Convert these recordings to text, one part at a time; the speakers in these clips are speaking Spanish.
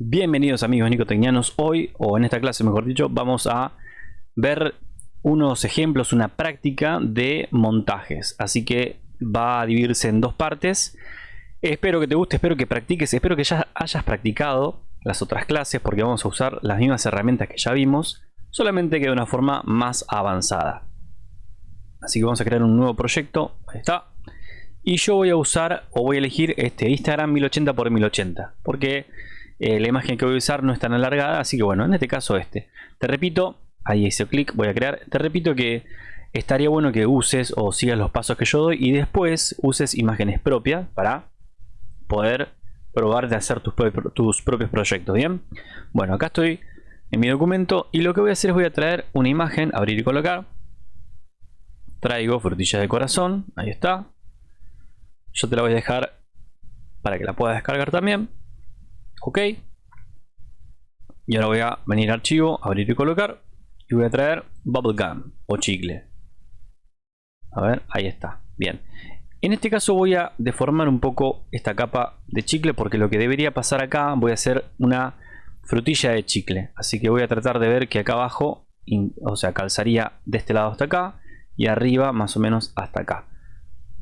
Bienvenidos amigos nicotecnianos, hoy o en esta clase mejor dicho vamos a ver unos ejemplos, una práctica de montajes. Así que va a dividirse en dos partes. Espero que te guste, espero que practiques, espero que ya hayas practicado las otras clases porque vamos a usar las mismas herramientas que ya vimos solamente que de una forma más avanzada. Así que vamos a crear un nuevo proyecto, ahí está. Y yo voy a usar o voy a elegir este Instagram 1080 x 1080 porque eh, la imagen que voy a usar no es tan alargada, así que bueno, en este caso este. Te repito, ahí hice clic, voy a crear. Te repito que estaría bueno que uses o sigas los pasos que yo doy y después uses imágenes propias para poder probar de hacer tus, tus propios proyectos, ¿bien? Bueno, acá estoy en mi documento y lo que voy a hacer es voy a traer una imagen, abrir y colocar. Traigo frutilla de corazón, ahí está. Yo te la voy a dejar para que la puedas descargar también ok. Y ahora voy a venir a archivo abrir y colocar y voy a traer bubblegum o chicle. A ver ahí está. Bien. En este caso voy a deformar un poco esta capa de chicle porque lo que debería pasar acá voy a hacer una frutilla de chicle. Así que voy a tratar de ver que acá abajo o sea calzaría de este lado hasta acá y arriba más o menos hasta acá.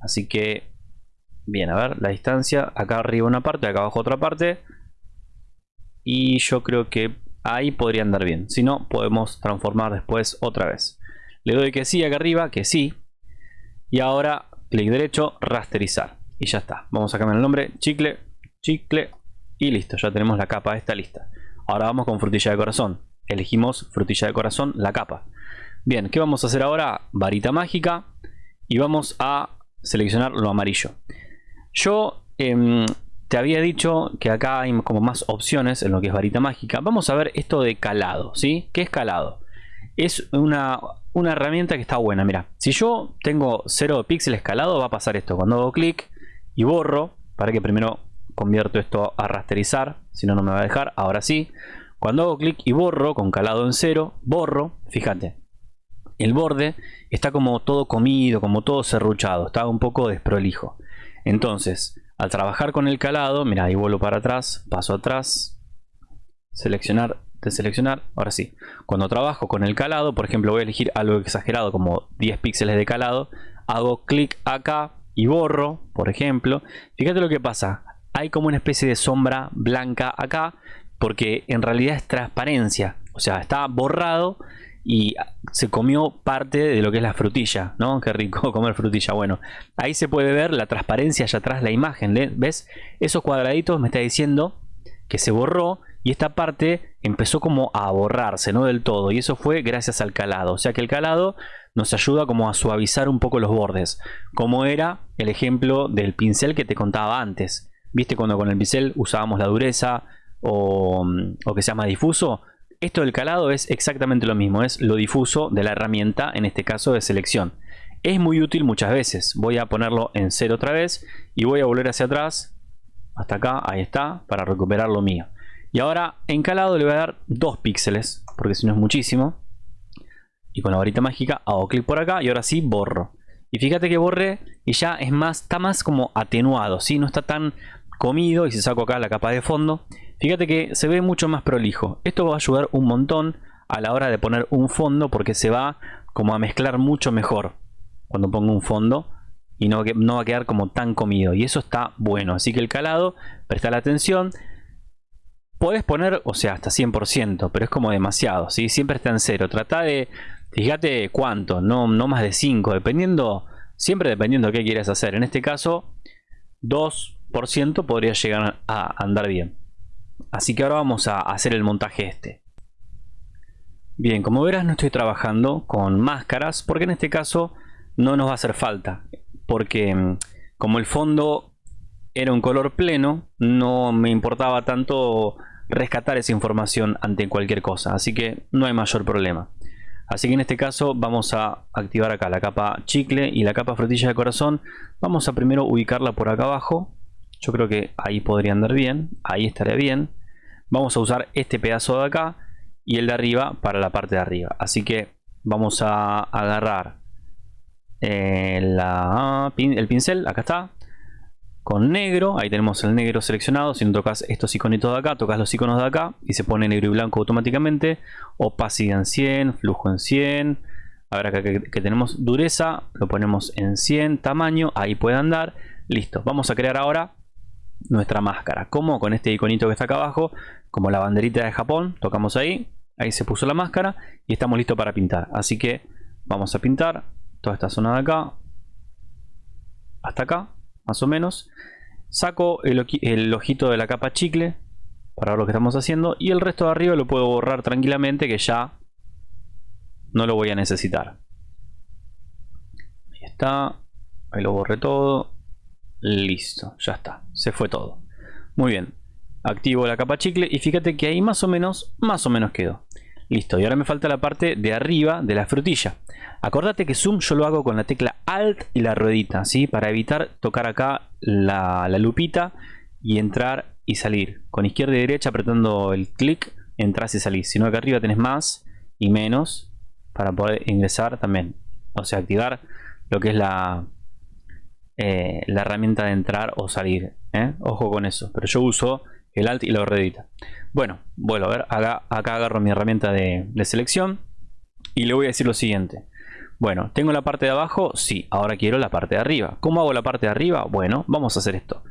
Así que bien a ver la distancia acá arriba una parte acá abajo otra parte y yo creo que ahí podría andar bien. Si no, podemos transformar después otra vez. Le doy que sí acá arriba, que sí. Y ahora clic derecho, rasterizar. Y ya está. Vamos a cambiar el nombre, chicle, chicle y listo. Ya tenemos la capa esta lista. Ahora vamos con frutilla de corazón. Elegimos frutilla de corazón, la capa. Bien, ¿qué vamos a hacer ahora? Varita mágica. Y vamos a seleccionar lo amarillo. Yo eh, te había dicho que acá hay como más opciones en lo que es varita mágica. Vamos a ver esto de calado, ¿sí? ¿Qué es calado? Es una, una herramienta que está buena, mira. Si yo tengo 0 píxeles calado, va a pasar esto. Cuando hago clic y borro, para que primero convierto esto a rasterizar, si no, no me va a dejar. Ahora sí. Cuando hago clic y borro con calado en 0, borro, fíjate. El borde está como todo comido, como todo serruchado, está un poco desprolijo. Entonces, al trabajar con el calado, mira, ahí vuelvo para atrás, paso atrás, seleccionar, deseleccionar, ahora sí. Cuando trabajo con el calado, por ejemplo, voy a elegir algo exagerado como 10 píxeles de calado, hago clic acá y borro, por ejemplo. Fíjate lo que pasa, hay como una especie de sombra blanca acá, porque en realidad es transparencia, o sea, está borrado y se comió parte de lo que es la frutilla, ¿no? Qué rico comer frutilla. Bueno, ahí se puede ver la transparencia allá atrás, la imagen, ¿ves? Esos cuadraditos me está diciendo que se borró y esta parte empezó como a borrarse, no del todo. Y eso fue gracias al calado. O sea que el calado nos ayuda como a suavizar un poco los bordes. Como era el ejemplo del pincel que te contaba antes. ¿Viste cuando con el pincel usábamos la dureza o, o que se llama difuso? Esto del calado es exactamente lo mismo, es lo difuso de la herramienta, en este caso de selección. Es muy útil muchas veces. Voy a ponerlo en cero otra vez y voy a volver hacia atrás, hasta acá, ahí está, para recuperar lo mío. Y ahora en calado le voy a dar 2 píxeles, porque si no es muchísimo. Y con la varita mágica hago clic por acá y ahora sí borro. Y fíjate que borré y ya es más, está más como atenuado, ¿sí? no está tan comido y si saco acá la capa de fondo Fíjate que se ve mucho más prolijo. Esto va a ayudar un montón a la hora de poner un fondo porque se va como a mezclar mucho mejor cuando pongo un fondo y no, va a quedar como tan comido y eso está bueno. Así que el calado, presta la atención. Puedes poner, o sea, hasta 100%, pero es como demasiado, ¿sí? Siempre está en cero. Trata de, fíjate cuánto, no, no más de 5, dependiendo, siempre dependiendo de qué quieras hacer. En este caso, 2% podría llegar a andar bien. Así que ahora vamos a hacer el montaje este. Bien, como verás no estoy trabajando con máscaras porque en este caso no nos va a hacer falta. Porque mm, como el fondo era un color pleno, no me importaba tanto rescatar esa información ante cualquier cosa. Así que no hay mayor problema. Así que en este caso vamos a activar acá la capa chicle y la capa frutilla de corazón. Vamos a primero ubicarla por acá abajo yo creo que ahí podría andar bien. Ahí estaría bien. Vamos a usar este pedazo de acá y el de arriba para la parte de arriba. Así que vamos a agarrar eh, el pincel. Acá está. con negro, ahí tenemos el negro seleccionado, si no tocas estos iconitos de acá, tocas los iconos de acá y se pone negro y blanco automáticamente, opacidad en 100, flujo en 100, ahora acá que, que tenemos dureza, lo ponemos en 100, tamaño, ahí puede andar, listo, vamos a crear ahora nuestra máscara, como con este iconito que está acá abajo, como la banderita de Japón, tocamos ahí, ahí se puso la máscara y estamos listos para pintar, así que vamos a pintar toda esta zona de acá, hasta acá, más o menos. Saco el, ojito de la capa chicle para ver lo que estamos haciendo y el resto de arriba lo puedo borrar tranquilamente que ya no lo voy a necesitar. Ahí está, ahí lo borré todo. Listo, ya está, se fue todo. Muy bien, activo la capa chicle y fíjate que ahí más o menos, más o menos quedó. Listo, y ahora me falta la parte de arriba de la frutilla. Acordate que zoom yo lo hago con la tecla Alt y la ruedita, ¿sí? Para evitar tocar acá la, lupita y entrar y salir. Con izquierda y derecha apretando el clic, entras y salís. Si no, acá arriba tenés más y menos para poder ingresar también. O sea, activar lo que es la, eh, la herramienta de entrar o salir. ¿eh? Ojo con eso. Pero yo uso el Alt y la ruedita. Bueno, vuelvo a ver, acá, acá agarro mi herramienta de, selección y le voy a decir lo siguiente. Bueno, ¿tengo la parte de abajo? Sí, ahora quiero la parte de arriba. ¿Cómo hago la parte de arriba? Bueno, vamos a hacer esto.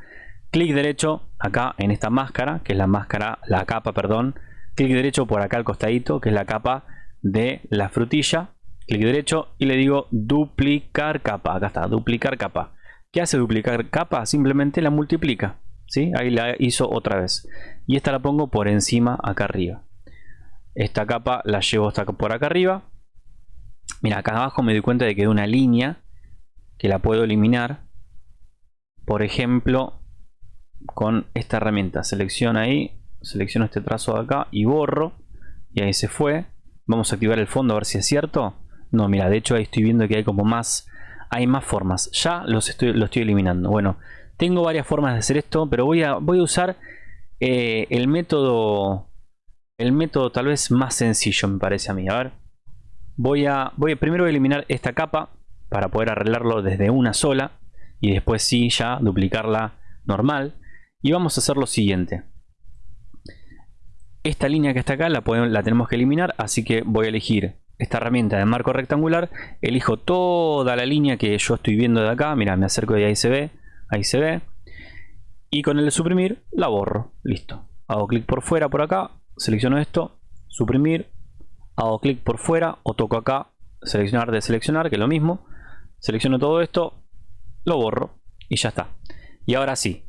Clic derecho acá en esta máscara, que es la máscara, la capa, perdón. Clic derecho por acá al costadito, que es la capa de la frutilla. Clic derecho y le digo duplicar capa. Acá está, duplicar capa. ¿Qué hace duplicar capa? Simplemente la multiplica. Ahí la hizo otra vez. Y esta la pongo por encima acá arriba. Esta capa la llevo hasta por acá arriba. Mira, acá abajo me doy cuenta de que hay una línea que la puedo eliminar. Por ejemplo, con esta herramienta. Selecciono ahí, selecciono este trazo de acá y borro. Y ahí se fue. Vamos a activar el fondo a ver si es cierto. No, mira, de hecho ahí estoy viendo que hay como más, hay más formas. Ya los estoy, lo estoy eliminando. Bueno, tengo varias formas de hacer esto, pero voy a, voy a usar eh, el método el método tal vez más sencillo me parece a mí. A ver, voy a, voy a, primero a eliminar esta capa para poder arreglarlo desde una sola y después sí ya duplicarla normal. Y vamos a hacer lo siguiente. Esta línea que está acá la, podemos, la tenemos que eliminar, así que voy a elegir esta herramienta de marco rectangular. Elijo toda la línea que yo estoy viendo de acá. Mira, me acerco y ahí se ve ahí se ve. Y con el de suprimir la borro. Listo. Hago clic por fuera por acá. Selecciono esto. Suprimir. Hago clic por fuera o toco acá. Seleccionar de seleccionar que es lo mismo. Selecciono todo esto. Lo borro. Y ya está. Y ahora sí.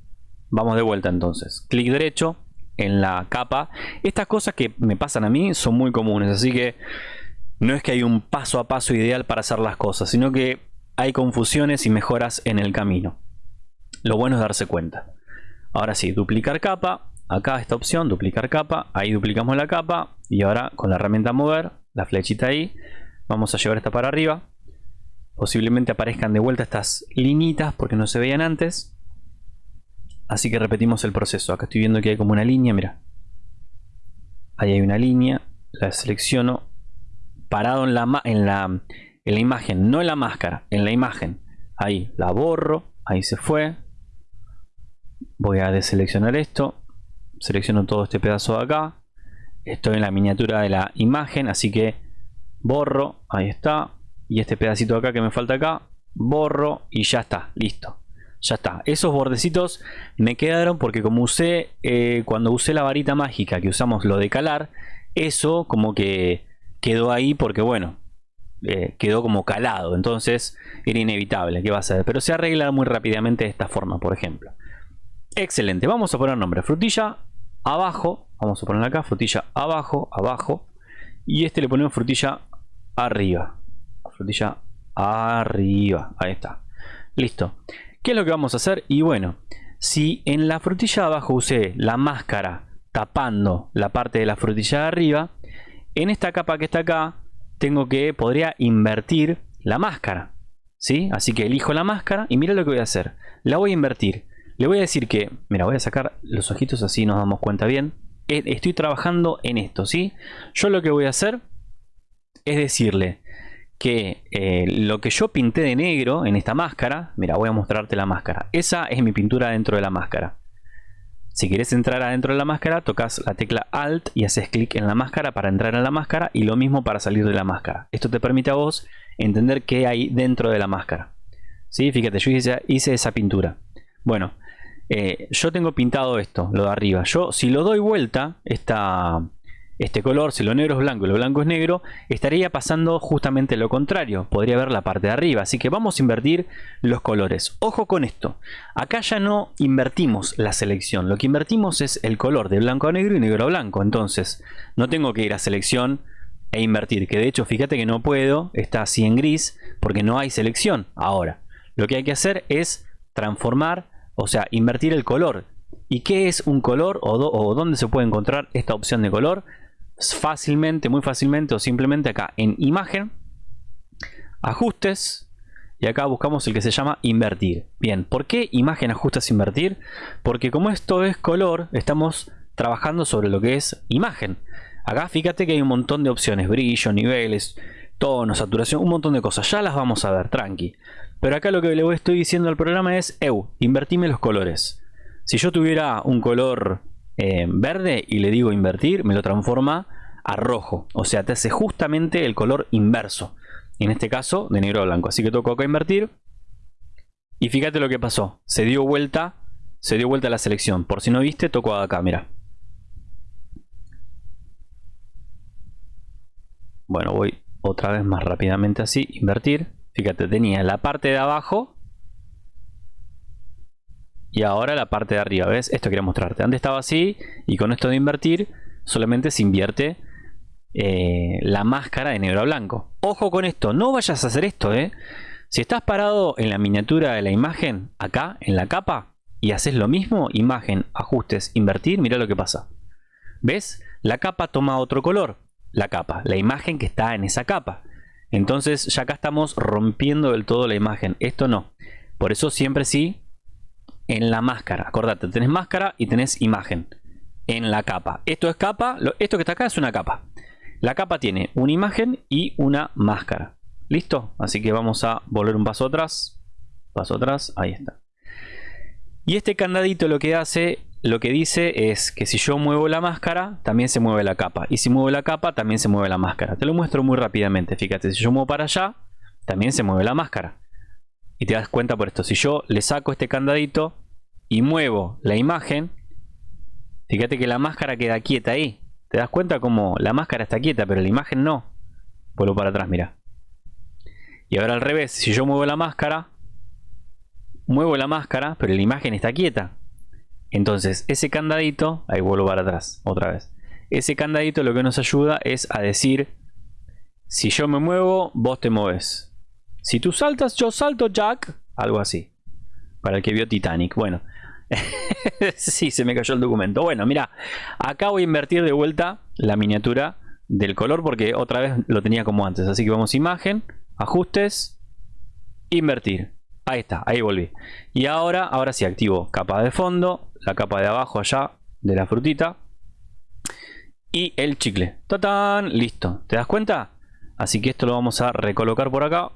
Vamos de vuelta entonces. Clic derecho en la capa. Estas cosas que me pasan a mí son muy comunes así que no es que hay un paso a paso ideal para hacer las cosas sino que hay confusiones y mejoras en el camino lo bueno es darse cuenta. Ahora sí, duplicar capa. Acá esta opción, duplicar capa. Ahí duplicamos la capa. Y ahora con la herramienta mover, la flechita ahí, vamos a llevar esta para arriba. Posiblemente aparezcan de vuelta estas linitas porque no se veían antes. Así que repetimos el proceso. Acá estoy viendo que hay como una línea, mira. Ahí hay una línea. La selecciono parado en la, en la, en la imagen, no en la máscara, en la imagen. Ahí la borro, ahí se fue, voy a deseleccionar esto. Selecciono todo este pedazo de acá. Estoy en la miniatura de la imagen así que borro ahí está. Y este pedacito de acá que me falta acá borro y ya está listo. Ya está. Esos bordecitos me quedaron porque como usé eh, cuando usé la varita mágica que usamos lo de calar eso como que quedó ahí porque bueno eh, quedó como calado entonces era inevitable que va a ser pero se arregla muy rápidamente de esta forma por ejemplo Excelente, vamos a poner nombre frutilla abajo, vamos a poner acá frutilla abajo, abajo y este le ponemos frutilla arriba. Frutilla arriba, ahí está. Listo. ¿Qué es lo que vamos a hacer? Y bueno, si en la frutilla abajo usé la máscara tapando la parte de la frutilla de arriba, en esta capa que está acá tengo que, podría invertir la máscara. ¿Sí? Así que elijo la máscara y mira lo que voy a hacer. La voy a invertir. Le voy a decir que, mira, voy a sacar los ojitos así nos damos cuenta bien. Eh, estoy trabajando en esto, ¿sí? Yo lo que voy a hacer es decirle que eh, lo que yo pinté de negro en esta máscara, mira, voy a mostrarte la máscara. Esa es mi pintura dentro de la máscara. Si quieres entrar adentro de la máscara, tocas la tecla Alt y haces clic en la máscara para entrar en la máscara y lo mismo para salir de la máscara. Esto te permite a vos entender qué hay dentro de la máscara. ¿Sí? Fíjate, yo hice, esa pintura. Bueno, eh, yo tengo pintado esto, lo de arriba. Yo si lo doy vuelta, esta, este color, si lo negro es blanco y lo blanco es negro, estaría pasando justamente lo contrario. Podría ver la parte de arriba. Así que vamos a invertir los colores. Ojo con esto. Acá ya no invertimos la selección. Lo que invertimos es el color de blanco a negro y negro a blanco. Entonces, no tengo que ir a selección e invertir. Que de hecho, fíjate que no puedo. Está así en gris porque no hay selección. Ahora, lo que hay que hacer es transformar, o sea, invertir el color. ¿Y qué es un color o, o dónde se puede encontrar esta opción de color? Fácilmente, muy fácilmente o simplemente acá en imagen, ajustes y acá buscamos el que se llama invertir. Bien, ¿por qué imagen, ajustes, invertir? Porque como esto es color, estamos trabajando sobre lo que es imagen. Acá fíjate que hay un montón de opciones, brillo, niveles, tono, saturación, un montón de cosas. Ya las vamos a ver, tranqui. Pero acá lo que le estoy diciendo al programa es, eu, invertime los colores. Si yo tuviera un color verde y le digo invertir, me lo transforma a rojo. O sea, te hace justamente el color inverso. En este caso, de negro a blanco. Así que toco acá invertir. Y fíjate lo que pasó. Se dio vuelta, se dio vuelta la selección. Por si no viste, toco acá, mira. Bueno, voy otra vez más rápidamente así, invertir. Fíjate, tenía la parte de abajo y ahora la parte de arriba, ¿ves? Esto quería mostrarte. Antes estaba así y con esto de invertir solamente se invierte eh, la máscara de negro a blanco. Ojo con esto, no vayas a hacer esto, ¿eh? Si estás parado en la miniatura de la imagen, acá, en la capa, y haces lo mismo, imagen, ajustes, invertir, mira lo que pasa. ¿Ves? La capa toma otro color. La capa, la imagen que está en esa capa. Entonces ya acá estamos rompiendo del todo la imagen. Esto no. Por eso siempre sí en la máscara. Acordate, tenés máscara y tenés imagen en la capa. Esto es capa, esto que está acá es una capa. La capa tiene una imagen y una máscara. ¿Listo? Así que vamos a volver un paso atrás. Paso atrás, ahí está. Y este candadito lo que hace, lo que dice es que si yo muevo la máscara, también se mueve la capa. Y si muevo la capa, también se mueve la máscara. Te lo muestro muy rápidamente. Fíjate, si yo muevo para allá, también se mueve la máscara. Y te das cuenta por esto. Si yo le saco este candadito y muevo la imagen, fíjate que la máscara queda quieta ahí. ¿Te das cuenta como la máscara está quieta, pero la imagen no? Vuelvo para atrás, mira. Y ahora al revés, si yo muevo la máscara, muevo la máscara, pero la imagen está quieta. Entonces, ese candadito, ahí vuelvo para atrás, otra vez. Ese candadito lo que nos ayuda es a decir, si yo me muevo, vos te mueves. Si tú saltas, yo salto, Jack. Algo así. Para el que vio Titanic. Bueno. sí, se me cayó el documento. Bueno, mira. Acá voy a invertir de vuelta la miniatura del color porque otra vez lo tenía como antes. Así que vamos imagen, ajustes, invertir. Ahí está, ahí volví. Y ahora, ahora sí activo capa de fondo, la capa de abajo allá de la frutita y el chicle. ¡Tatán! Listo. ¿Te das cuenta? Así que esto lo vamos a recolocar por acá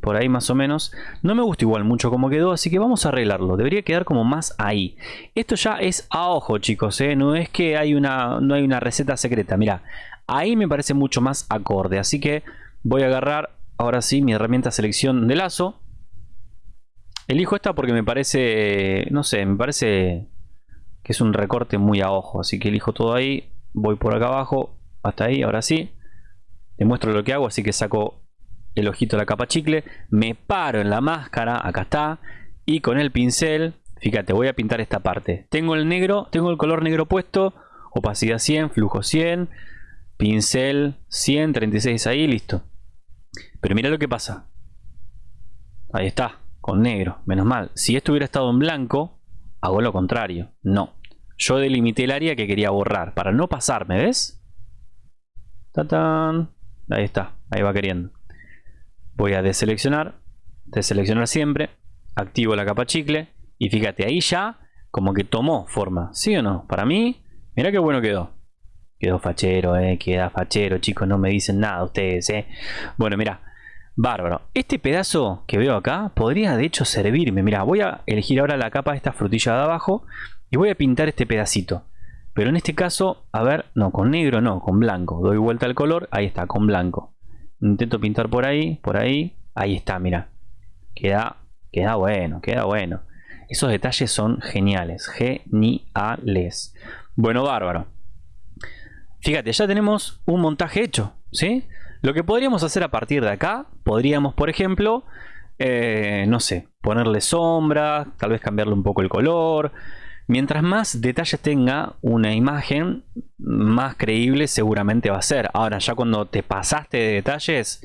por ahí más o menos. No me gusta igual mucho como quedó, así que vamos a arreglarlo. Debería quedar como más ahí. Esto ya es a ojo, chicos, ¿eh? No es que hay una, no hay una receta secreta. Mira, ahí me parece mucho más acorde. Así que voy a agarrar ahora sí mi herramienta selección de lazo. Elijo esta porque me parece, no sé, me parece que es un recorte muy a ojo. Así que elijo todo ahí. Voy por acá abajo, hasta ahí, ahora sí. Te muestro lo que hago, así que saco el ojito de la capa chicle, me paro en la máscara, acá está, y con el pincel, fíjate, voy a pintar esta parte. Tengo el negro, tengo el color negro puesto, opacidad 100, flujo 100, pincel 100, 36 ahí, listo. Pero mira lo que pasa. Ahí está, con negro, menos mal. Si esto hubiera estado en blanco, hago lo contrario. No. Yo delimité el área que quería borrar para no pasarme, ¿ves? ¡Tatán! Ahí está, ahí va queriendo voy a deseleccionar, deseleccionar siempre, activo la capa chicle y fíjate, ahí ya como que tomó forma, ¿sí o no? Para mí, mira qué bueno quedó. Quedó fachero, eh, queda fachero, chicos, no me dicen nada ustedes, eh. Bueno, mira, Bárbaro. Este pedazo que veo acá podría de hecho servirme. Mira, voy a elegir ahora la capa de esta frutilla de abajo y voy a pintar este pedacito. Pero en este caso, a ver, no, con negro no, con blanco. Doy vuelta al color, ahí está, con blanco. Intento pintar por ahí, por ahí. Ahí está, mira. Queda, queda bueno, queda bueno. Esos detalles son geniales, geniales. Bueno, bárbaro. Fíjate, ya tenemos un montaje hecho, ¿sí? Lo que podríamos hacer a partir de acá, podríamos, por ejemplo, eh, no sé, ponerle sombra, tal vez cambiarle un poco el color. Mientras más detalles tenga una imagen, más creíble seguramente va a ser. Ahora, ya cuando te pasaste de detalles,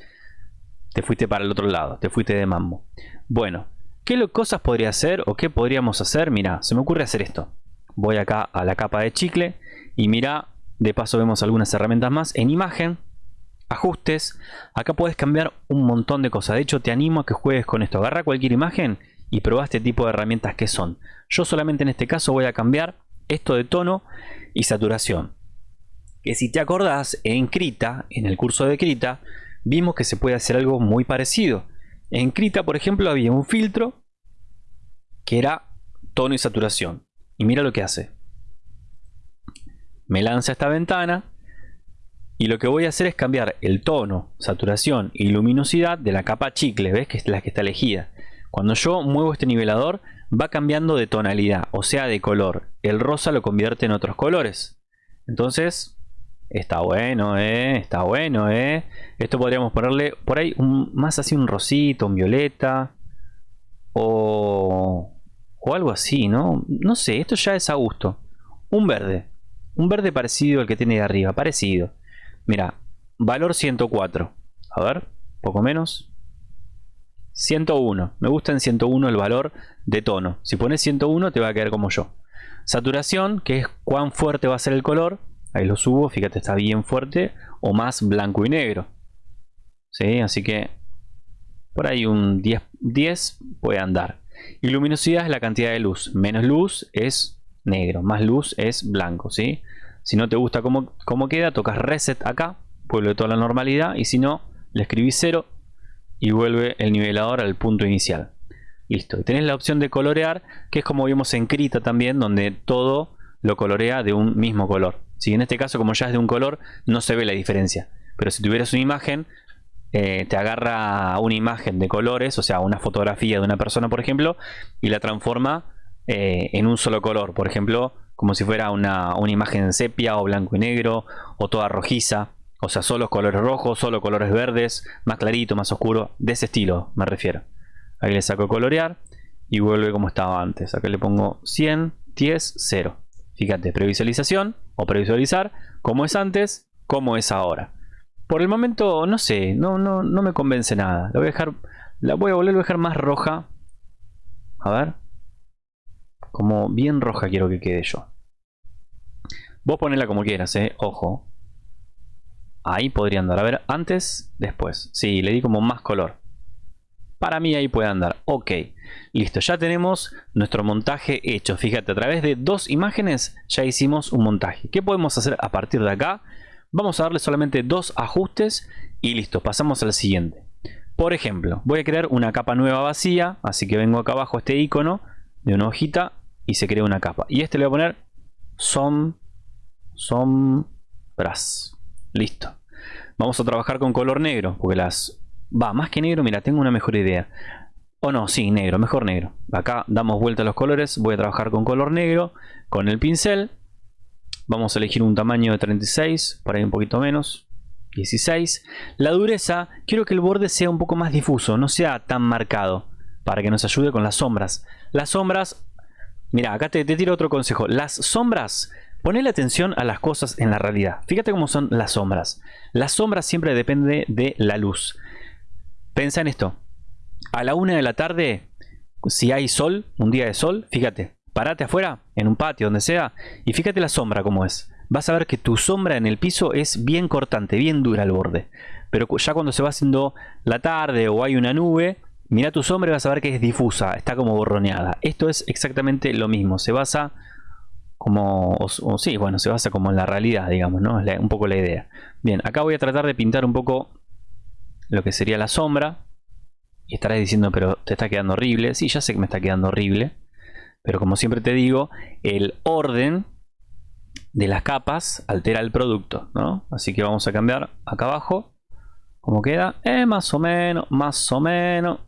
te fuiste para el otro lado, te fuiste de mambo. Bueno, ¿qué cosas podría hacer o qué podríamos hacer? Mira, se me ocurre hacer esto. Voy acá a la capa de chicle y mira, de paso vemos algunas herramientas más. En imagen, ajustes, acá puedes cambiar un montón de cosas. De hecho, te animo a que juegues con esto. Agarra cualquier imagen y prueba este tipo de herramientas que son. Yo solamente en este caso voy a cambiar esto de tono y saturación. Que si te acordás, en Krita, en el curso de Krita, vimos que se puede hacer algo muy parecido. En Krita, por ejemplo, había un filtro que era tono y saturación. Y mira lo que hace. Me lanza esta ventana y lo que voy a hacer es cambiar el tono, saturación y luminosidad de la capa chicle, ¿ves? Que es la que está elegida. Cuando yo muevo este nivelador va cambiando de tonalidad, o sea de color. El rosa lo convierte en otros colores. Entonces Está bueno, eh. Está bueno, eh. Esto podríamos ponerle por ahí un, más así un rosito, un violeta. O, o algo así, ¿no? No sé, esto ya es a gusto. Un verde. Un verde parecido al que tiene de arriba. Parecido. Mira, valor 104. A ver, poco menos. 101. Me gusta en 101 el valor de tono. Si pones 101 te va a quedar como yo. Saturación, que es cuán fuerte va a ser el color ahí lo subo, fíjate está bien fuerte o más blanco y negro ¿Sí? así que por ahí un 10, 10 puede andar y luminosidad es la cantidad de luz menos luz es negro más luz es blanco ¿sí? si no te gusta cómo, cómo queda tocas reset acá vuelve toda la normalidad y si no le escribís 0 y vuelve el nivelador al punto inicial listo y tenés la opción de colorear que es como vimos en Krita también donde todo lo colorea de un mismo color si en este caso como ya es de un color no se ve la diferencia. Pero si tuvieras una imagen, eh, te agarra una imagen de colores, o sea una fotografía de una persona por ejemplo, y la transforma eh, en un solo color. Por ejemplo, como si fuera una, una imagen sepia o blanco y negro o toda rojiza. O sea, solo colores rojos, solo colores verdes, más clarito, más oscuro. De ese estilo me refiero. Ahí le saco colorear y vuelve como estaba antes. Acá le pongo 100, 10, 0. Fíjate, previsualización o previsualizar cómo es antes, cómo es ahora. Por el momento, no sé, no, no, no me convence nada. La voy a dejar, la voy a volver a dejar más roja. A ver. Como bien roja quiero que quede yo. Vos ponela como quieras, eh. Ojo. Ahí podría andar. A ver, antes, después. Sí, le di como más color. Para mí ahí puede andar. Ok, listo. Ya tenemos nuestro montaje hecho. Fíjate, a través de dos imágenes ya hicimos un montaje. ¿Qué podemos hacer a partir de acá? Vamos a darle solamente dos ajustes y listo. Pasamos al siguiente. Por ejemplo, voy a crear una capa nueva vacía. Así que vengo acá abajo este icono de una hojita y se crea una capa. Y este le voy a poner som, sombras. Listo. Vamos a trabajar con color negro porque las Va, más que negro, mira, tengo una mejor idea. O no, sí, negro, mejor negro. Acá damos vuelta a los colores. Voy a trabajar con color negro, con el pincel. Vamos a elegir un tamaño de 36, por ahí un poquito menos. 16. La dureza, quiero que el borde sea un poco más difuso, no sea tan marcado. Para que nos ayude con las sombras. Las sombras, mira, acá te, te tiro otro consejo. Las sombras Ponle atención a las cosas en la realidad. Fíjate cómo son las sombras. Las sombras siempre depende de la luz. Pensa en esto. A la una de la tarde, si hay sol, un día de sol, fíjate, parate afuera, en un patio, donde sea, y fíjate la sombra como es. Vas a ver que tu sombra en el piso es bien cortante, bien dura al borde. Pero ya cuando se va haciendo la tarde o hay una nube, mira tu sombra y vas a ver que es difusa, está como borroneada. Esto es exactamente lo mismo, se basa como, o, sí, bueno, se basa como en la realidad, digamos, ¿no? Es un poco la idea. Bien, acá voy a tratar de pintar un poco lo que sería la sombra. Y estarás diciendo, pero te está quedando horrible. Sí, ya sé que me está quedando horrible. Pero como siempre te digo, el orden de las capas altera el producto, ¿no? Así que vamos a cambiar acá abajo. ¿Cómo queda? Eh, más o menos, más o menos.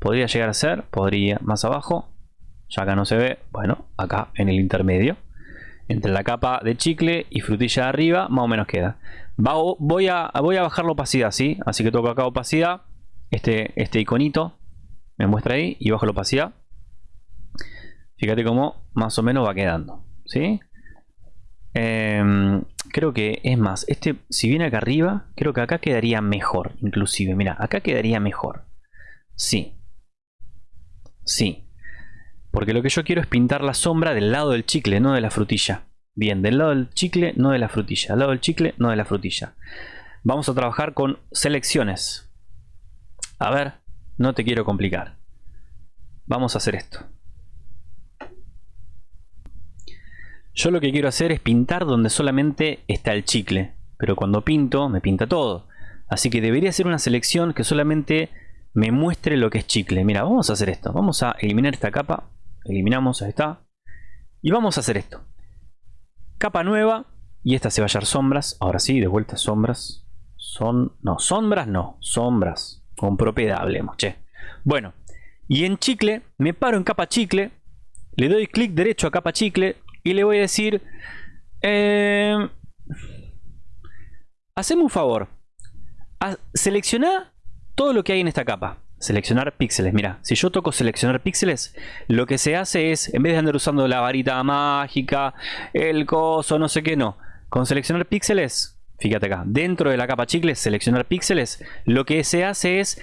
Podría llegar a ser, podría, más abajo. Ya acá no se ve, bueno, acá en el intermedio. Entre la capa de chicle y frutilla de arriba, más o menos queda. voy, a, voy a bajar la opacidad, ¿sí? Así que toco acá opacidad. Este, este iconito me muestra ahí y bajo la opacidad. Fíjate cómo más o menos va quedando, ¿sí? Em, creo que es más, este si viene acá arriba, creo que acá quedaría mejor, inclusive. Mira, acá quedaría mejor. Sí. Sí. Porque lo que yo quiero es pintar la sombra del lado del chicle, no de la frutilla. Bien, del lado del chicle, no de la frutilla. Del lado del chicle, no de la frutilla. Vamos a trabajar con selecciones. A ver, no te quiero complicar. Vamos a hacer esto. Yo lo que quiero hacer es pintar donde solamente está el chicle. Pero cuando pinto, me pinta todo. Así que debería ser una selección que solamente me muestre lo que es chicle. Mira, vamos a hacer esto. Vamos a eliminar esta capa. Eliminamos, ahí está. Y vamos a hacer esto. Capa nueva. Y esta se va a hallar sombras. Ahora sí, de vuelta sombras. Son... No, sombras no. Sombras. Con propiedad hablemos, che. Bueno. Y en chicle, me paro en capa chicle. Le doy clic derecho a capa chicle y le voy a decir, eh, un favor, selecciona todo lo que hay en esta capa. Seleccionar píxeles, mira, si yo toco seleccionar píxeles, lo que se hace es, en vez de andar usando la varita mágica, el coso, no sé qué, no. Con seleccionar píxeles, fíjate acá, dentro de la capa chicles, seleccionar píxeles, lo que se hace es,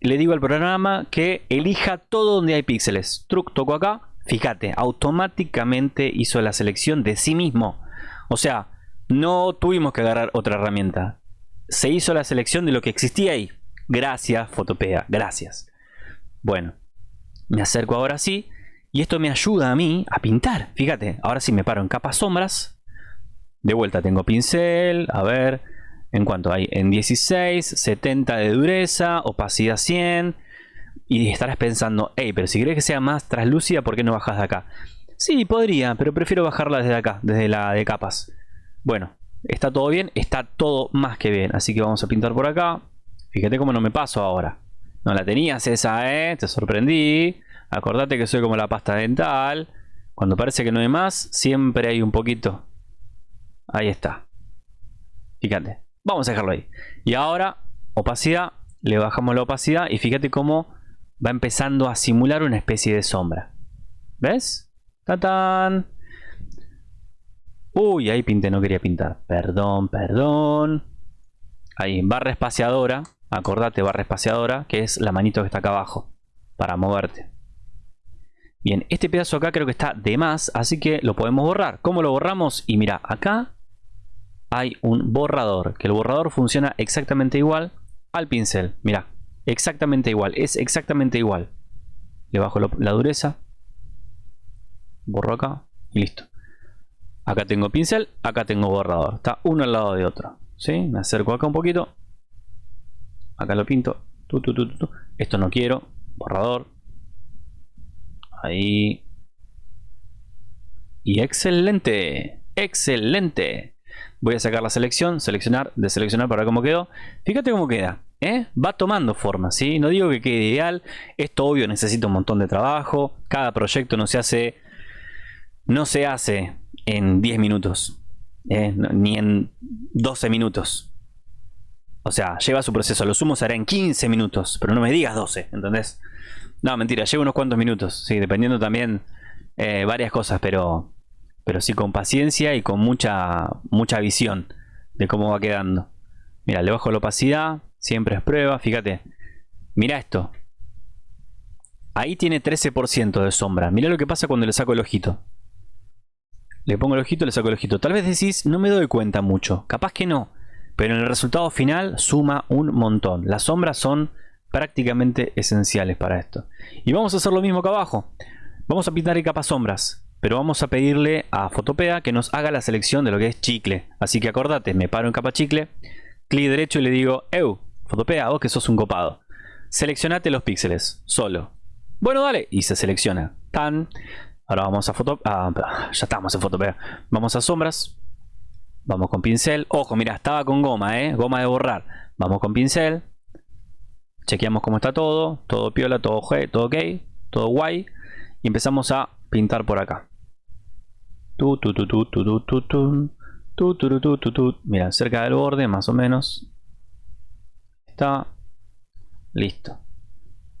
le digo al programa que elija todo donde hay píxeles. Truc, toco acá, Fíjate, automáticamente hizo la selección de sí mismo. O sea, no tuvimos que agarrar otra herramienta. Se hizo la selección de lo que existía ahí. Gracias, Fotopea, gracias. Bueno, me acerco ahora sí. Y esto me ayuda a mí a pintar. Fíjate, ahora sí me paro en capas sombras. De vuelta tengo pincel. A ver, en cuanto hay en 16, 70 de dureza, opacidad 100, y estarás pensando, hey, pero si querés que sea más translúcida, ¿por qué no bajas de acá? Sí, podría, pero prefiero bajarla desde acá, desde la de capas. Bueno, está todo bien, está todo más que bien. Así que vamos a pintar por acá. Fíjate cómo no me paso ahora. No la tenías esa, ¿eh? Te sorprendí. Acordate que soy como la pasta dental. Cuando parece que no hay más, siempre hay un poquito. Ahí está. Fíjate. Vamos a dejarlo ahí. Y ahora, opacidad. Le bajamos la opacidad y fíjate cómo va empezando a simular una especie de sombra. ¿Ves? ¡Tatán! Uy, ahí pinté, no quería pintar. Perdón, perdón. Ahí, barra espaciadora. Acordate, barra espaciadora, que es la manito que está acá abajo. Para moverte. Bien, este pedazo acá creo que está de más, así que lo podemos borrar. ¿Cómo lo borramos? Y mira, acá hay un borrador, que el borrador funciona exactamente igual al pincel. Mira, Exactamente igual, es exactamente igual. Le bajo la dureza. Borro acá y listo. Acá tengo pincel, acá tengo borrador. Está uno al lado de otro. ¿Sí? Me acerco acá un poquito. Acá lo pinto. Esto no quiero. Borrador. Ahí. Y excelente. Excelente. Voy a sacar la selección, seleccionar, deseleccionar para ver cómo quedó. Fíjate cómo queda. ¿eh? va tomando forma, ¿sí? No digo que quede ideal, esto obvio necesita un montón de trabajo, cada proyecto no se hace, no se hace en 10 minutos, ¿eh? ni en 12 minutos. O sea, lleva su proceso, lo sumo será en 15 minutos, pero no me digas 12, ¿entendés? No, mentira, lleva unos cuantos minutos, sí, dependiendo también eh, varias cosas, pero, pero sí con paciencia y con mucha, mucha visión de cómo va quedando. Mira, le bajo la opacidad, Siempre es prueba, fíjate. Mira esto. Ahí tiene 13% de sombra. Mira lo que pasa cuando le saco el ojito. Le pongo el ojito, le saco el ojito. Tal vez decís, no me doy cuenta mucho. Capaz que no. Pero en el resultado final suma un montón. Las sombras son prácticamente esenciales para esto. Y vamos a hacer lo mismo acá abajo. Vamos a pintar en capas sombras. Pero vamos a pedirle a Fotopea que nos haga la selección de lo que es chicle. Así que acordate, me paro en capa chicle. Clic derecho y le digo, Eu, Fotopea, vos que sos un copado. seleccionate los píxeles, solo. Bueno, dale, y se selecciona. Tan. Ahora vamos a foto... Ah, ya estamos en foto. Vamos a sombras. Vamos con pincel. Ojo, mira, estaba con goma, ¿eh? Goma de borrar. Vamos con pincel. Chequeamos cómo está todo. Todo piola, todo, todo ok. Todo guay. Y empezamos a pintar por acá. Tu, tu, tu, tu, tu, tu, tu, tu. Tu, tu, tu, tu, Mira, cerca del borde, más o menos. Está. Listo.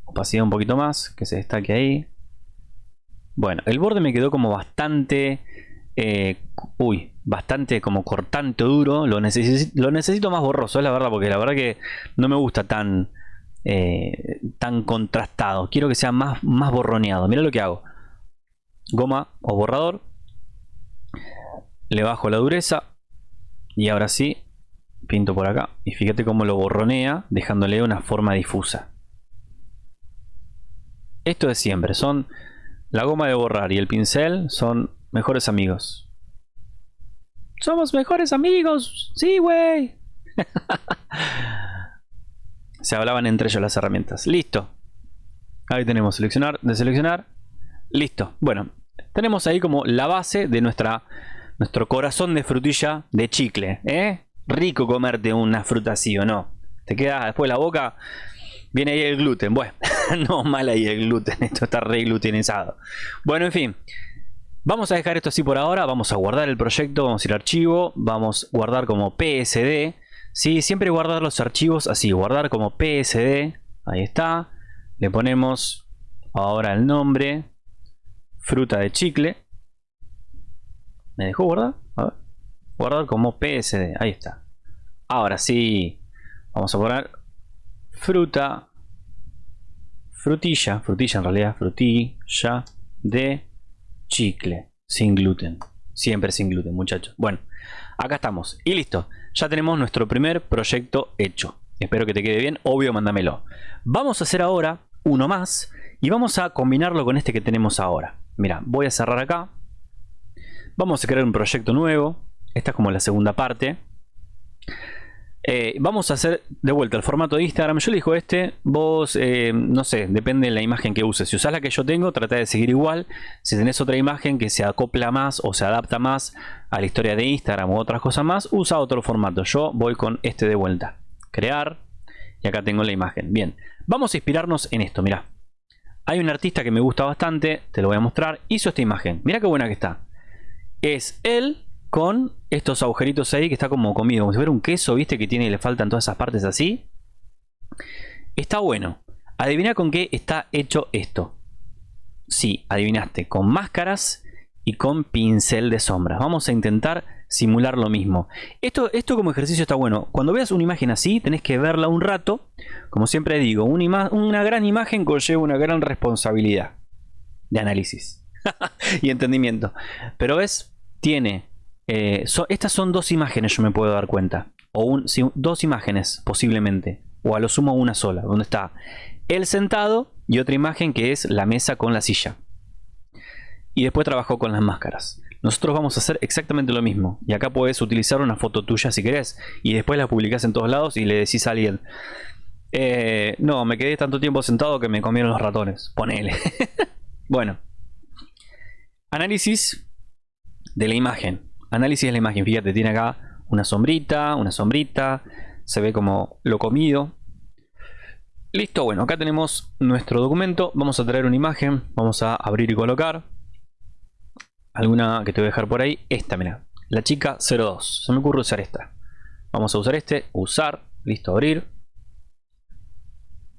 Opacidad un poquito más, que se destaque ahí. Bueno, el borde me quedó como bastante... Eh, uy, bastante como cortante duro. Lo, necesito más borroso, es la verdad, porque la verdad que no me gusta tan... Eh, tan contrastado. Quiero que sea más, más borroneado. Mira lo que hago. Goma o borrador le bajo la dureza y ahora sí pinto por acá y fíjate cómo lo borronea dejándole una forma difusa esto es siempre son la goma de borrar y el pincel son mejores amigos somos mejores amigos sí güey se hablaban entre ellos las herramientas listo ahí tenemos seleccionar deseleccionar listo bueno tenemos ahí como la base de nuestra nuestro corazón de frutilla de chicle, ¿eh? Rico comerte una fruta así o no. Te queda después la boca, viene ahí el gluten. Bueno, no mal ahí el gluten, esto está re glutenizado. Bueno, en fin. Vamos a dejar esto así por ahora, vamos a guardar el proyecto, vamos a ir a archivo, vamos a guardar como PSD. Sí, siempre guardar los archivos así, guardar como PSD, ahí está. Le ponemos ahora el nombre, fruta de chicle. ¿Me dejó guardar? A ver. Guardar como PSD. Ahí está. Ahora sí. Vamos a poner fruta. Frutilla. Frutilla en realidad. Frutilla de chicle. Sin gluten. Siempre sin gluten, muchachos. Bueno, acá estamos. Y listo. Ya tenemos nuestro primer proyecto hecho. Espero que te quede bien. Obvio, mándamelo. Vamos a hacer ahora uno más. Y vamos a combinarlo con este que tenemos ahora. Mira, voy a cerrar acá. Vamos a crear un proyecto nuevo. Esta es como la segunda parte. Eh, vamos a hacer de vuelta el formato de Instagram. Yo elijo este. Vos, eh, no sé, depende de la imagen que uses. Si usas la que yo tengo, trata de seguir igual. Si tenés otra imagen que se acopla más o se adapta más a la historia de Instagram u otras cosas más, usa otro formato. Yo voy con este de vuelta. Crear. Y acá tengo la imagen. Bien, vamos a inspirarnos en esto. Mira, hay un artista que me gusta bastante. Te lo voy a mostrar. Hizo esta imagen. Mira qué buena que está es él con estos agujeritos ahí que está como comido, como si fuera un queso, viste, que tiene le faltan todas esas partes así. Está bueno. Adivina con qué está hecho esto. Sí, adivinaste, con máscaras y con pincel de sombras. Vamos a intentar simular lo mismo. Esto, esto como ejercicio está bueno. Cuando veas una imagen así, tenés que verla un rato. Como siempre digo, una, una gran imagen conlleva una gran responsabilidad de análisis. y entendimiento. Pero ves, tiene... Eh, estas son dos imágenes, yo me puedo dar cuenta. O dos imágenes, posiblemente. O a lo sumo una sola, donde está el sentado y otra imagen que es la mesa con la silla. Y después trabajó con las máscaras. Nosotros vamos a hacer exactamente lo mismo. Y acá puedes utilizar una foto tuya si querés. Y después la publicás en todos lados y le decís a alguien. Eh, no, me quedé tanto tiempo sentado que me comieron los ratones. Ponele. bueno. Análisis de la imagen. Análisis de la imagen. Fíjate, tiene acá una sombrita, una sombrita. Se ve como lo comido. Listo, bueno, acá tenemos nuestro documento. Vamos a traer una imagen. Vamos a abrir y colocar. Alguna que te voy a dejar por ahí. Esta, mira. La chica 02. Se me ocurre usar esta. Vamos a usar este. Usar. Listo, abrir.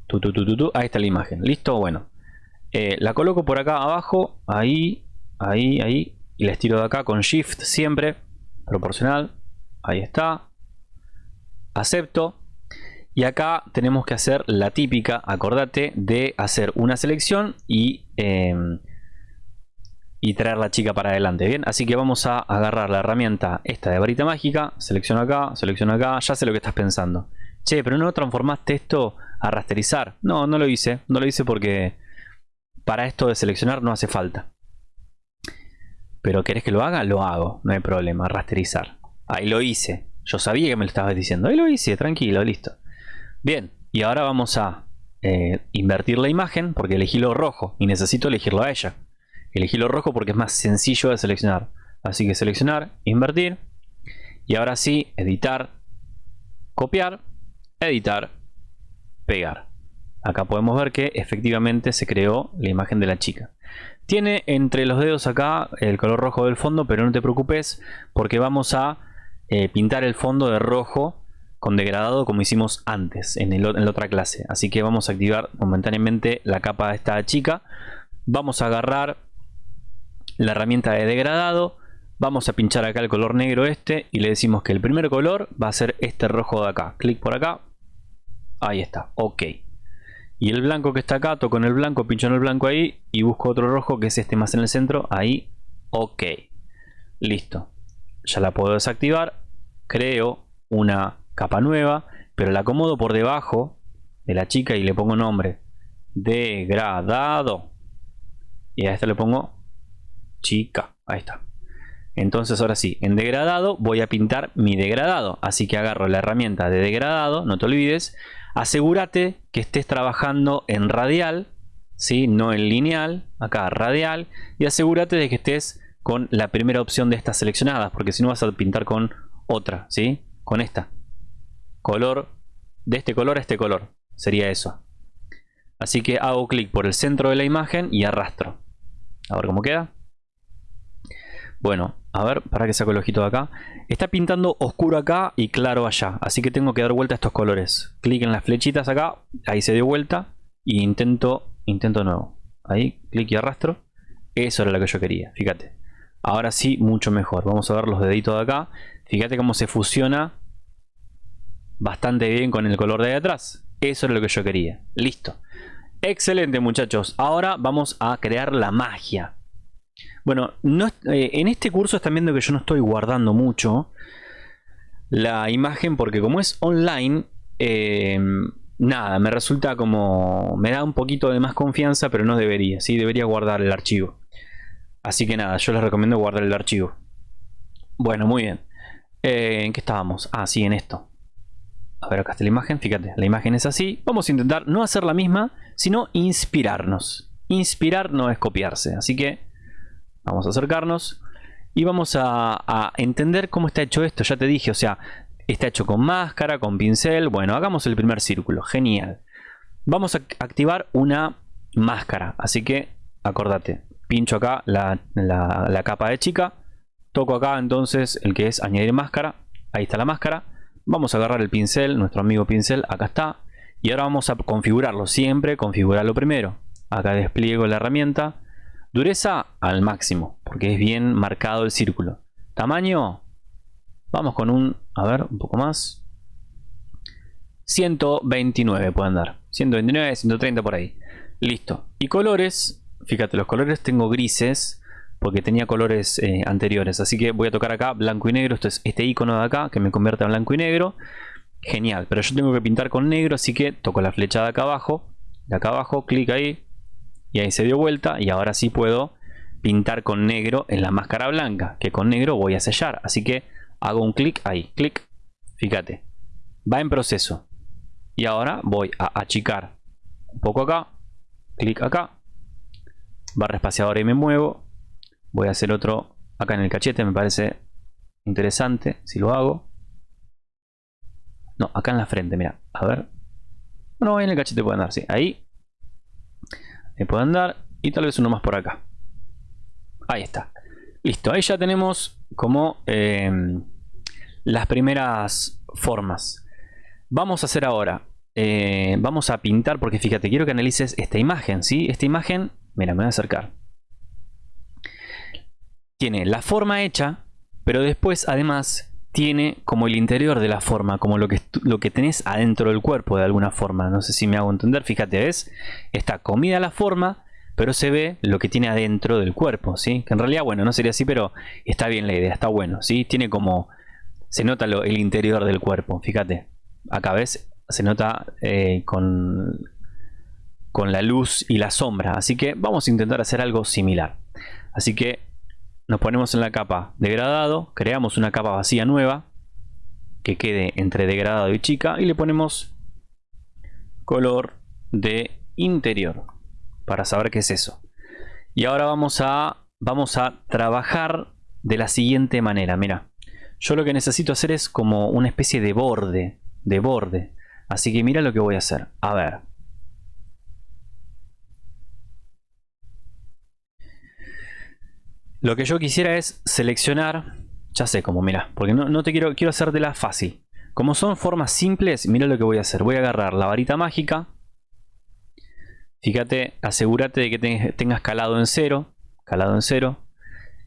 Tu, tu, tu, Ahí está la imagen. Listo, bueno. Eh, la coloco por acá abajo. Ahí ahí, ahí. Y la estiro de acá con Shift siempre. Proporcional. Ahí está. Acepto. Y acá tenemos que hacer la típica, acordate, de hacer una selección y, em, y traer la chica para adelante. Bien, así que vamos a agarrar la herramienta esta de varita mágica. Selecciono acá, selecciono acá. Ya sé lo que estás pensando. Che, pero no transformaste esto a rasterizar. No, no lo hice. No lo hice porque para esto de seleccionar no hace falta. Pero ¿querés que lo haga? Lo hago, no hay problema, rasterizar. Ahí lo hice. Yo sabía que me lo estabas diciendo. Ahí lo hice, tranquilo, listo. Bien, y ahora vamos a eh, invertir la imagen porque elegí lo rojo y necesito elegirlo a ella. Elegí lo rojo porque es más sencillo de seleccionar. Así que seleccionar, invertir. Y ahora sí, editar, copiar, editar, pegar. Acá podemos ver que efectivamente se creó la imagen de la chica. Tiene entre los dedos acá el color rojo del fondo, pero no te preocupes porque vamos a eh, pintar el fondo de rojo con degradado como hicimos antes en, en la otra clase. Así que vamos a activar momentáneamente la capa de esta chica. Vamos a agarrar la herramienta de degradado. Vamos a pinchar acá el color negro este y le decimos que el primer color va a ser este rojo de acá. Clic por acá. Ahí está. Ok. Y el blanco que está acá, toco en el blanco, pincho en el blanco ahí y busco otro rojo que es este más en el centro. Ahí. Ok. Listo. Ya la puedo desactivar. Creo una capa nueva, pero la acomodo por debajo de la chica y le pongo nombre. Degradado. Y a esta le pongo chica. Ahí está. Entonces ahora sí, en degradado voy a pintar mi degradado. Así que agarro la herramienta de degradado, no te olvides. Asegúrate que estés trabajando en radial, ¿sí? no en lineal, acá radial. Y asegúrate de que estés con la primera opción de estas seleccionadas, porque si no vas a pintar con otra, ¿sí? Con esta. Color, de este color a este color, sería eso. Así que hago clic por el centro de la imagen y arrastro. A ver cómo queda. Bueno, a ver, para que saco el ojito de acá. Está pintando oscuro acá y claro allá. Así que tengo que dar vuelta a estos colores. Clic en las flechitas acá. Ahí se dio vuelta. Y intento, intento nuevo. Ahí, clic y arrastro. Eso era lo que yo quería, fíjate. Ahora sí, mucho mejor. Vamos a ver los deditos de acá. Fíjate cómo se fusiona bastante bien con el color de ahí atrás. Eso era lo que yo quería. Listo. Excelente muchachos. Ahora vamos a crear la magia. Bueno, no, eh, en este curso están viendo que yo no estoy guardando mucho la imagen porque como es online, eh, nada, me resulta como... me da un poquito de más confianza, pero no debería, ¿sí? Debería guardar el archivo. Así que nada, yo les recomiendo guardar el archivo. Bueno, muy bien. Eh, ¿En qué estábamos? Ah, sí, en esto. A ver, acá está la imagen, fíjate, la imagen es así. Vamos a intentar no hacer la misma, sino inspirarnos. Inspirar no es copiarse, así que Vamos a acercarnos y vamos a, entender cómo está hecho esto. Ya te dije, o sea, está hecho con máscara, con pincel. Bueno, hagamos el primer círculo. Genial. Vamos a activar una máscara. Así que, acordate, pincho acá la, la, capa de chica. Toco acá entonces el que es añadir máscara. Ahí está la máscara. Vamos a agarrar el pincel, nuestro amigo pincel, acá está. Y ahora vamos a configurarlo. Siempre configurarlo primero. Acá despliego la herramienta. Dureza al máximo, porque es bien marcado el círculo. Tamaño, vamos con un, a ver, un poco más. 129 pueden dar. 129, 130 por ahí. Listo. Y colores, fíjate, los colores tengo grises porque tenía colores eh, anteriores. Así que voy a tocar acá blanco y negro. Esto es este icono de acá que me convierte a blanco y negro. Genial, pero yo tengo que pintar con negro, así que toco la flecha de acá abajo. De acá abajo, clic ahí, y ahí se dio vuelta y ahora sí puedo pintar con negro en la máscara blanca que con negro voy a sellar. Así que hago un clic ahí clic fíjate va en proceso. Y ahora voy a achicar un poco acá clic acá barra espaciadora y me muevo. Voy a hacer otro acá en el cachete me parece interesante si lo hago. No acá en la frente mira a ver. Bueno en el cachete pueden dar sí ahí me puedo andar y tal vez uno más por acá. Ahí está. Listo, ahí ya tenemos como eh, las primeras formas. Vamos a hacer ahora, eh, vamos a pintar, porque fíjate, quiero que analices esta imagen, ¿sí? Esta imagen, mira, me voy a acercar. Tiene la forma hecha, pero después además tiene como el interior de la forma, como lo que, lo que tenés adentro del cuerpo de alguna forma. No sé si me hago entender, fíjate, ¿ves? Está comida la forma, pero se ve lo que tiene adentro del cuerpo, ¿sí? Que en realidad, bueno, no sería así, pero está bien la idea, está bueno, ¿sí? Tiene como... Se nota el interior del cuerpo, fíjate. Acá ves, se nota eh, con, con la luz y la sombra. Así que vamos a intentar hacer algo similar. Así que nos ponemos en la capa degradado, creamos una capa vacía nueva que quede entre degradado y chica y le ponemos color de interior. Para saber qué es eso. Y ahora vamos a, vamos a trabajar de la siguiente manera. Mira, yo lo que necesito hacer es como una especie de borde. De borde. Así que mira lo que voy a hacer. A ver. Lo que yo quisiera es seleccionar, ya sé cómo, mira, porque no, te quiero, quiero hacer de la fácil. Como son formas simples, mira lo que voy a hacer. Voy a agarrar la varita mágica. Fíjate, asegúrate de que tengas calado en cero. Calado en cero.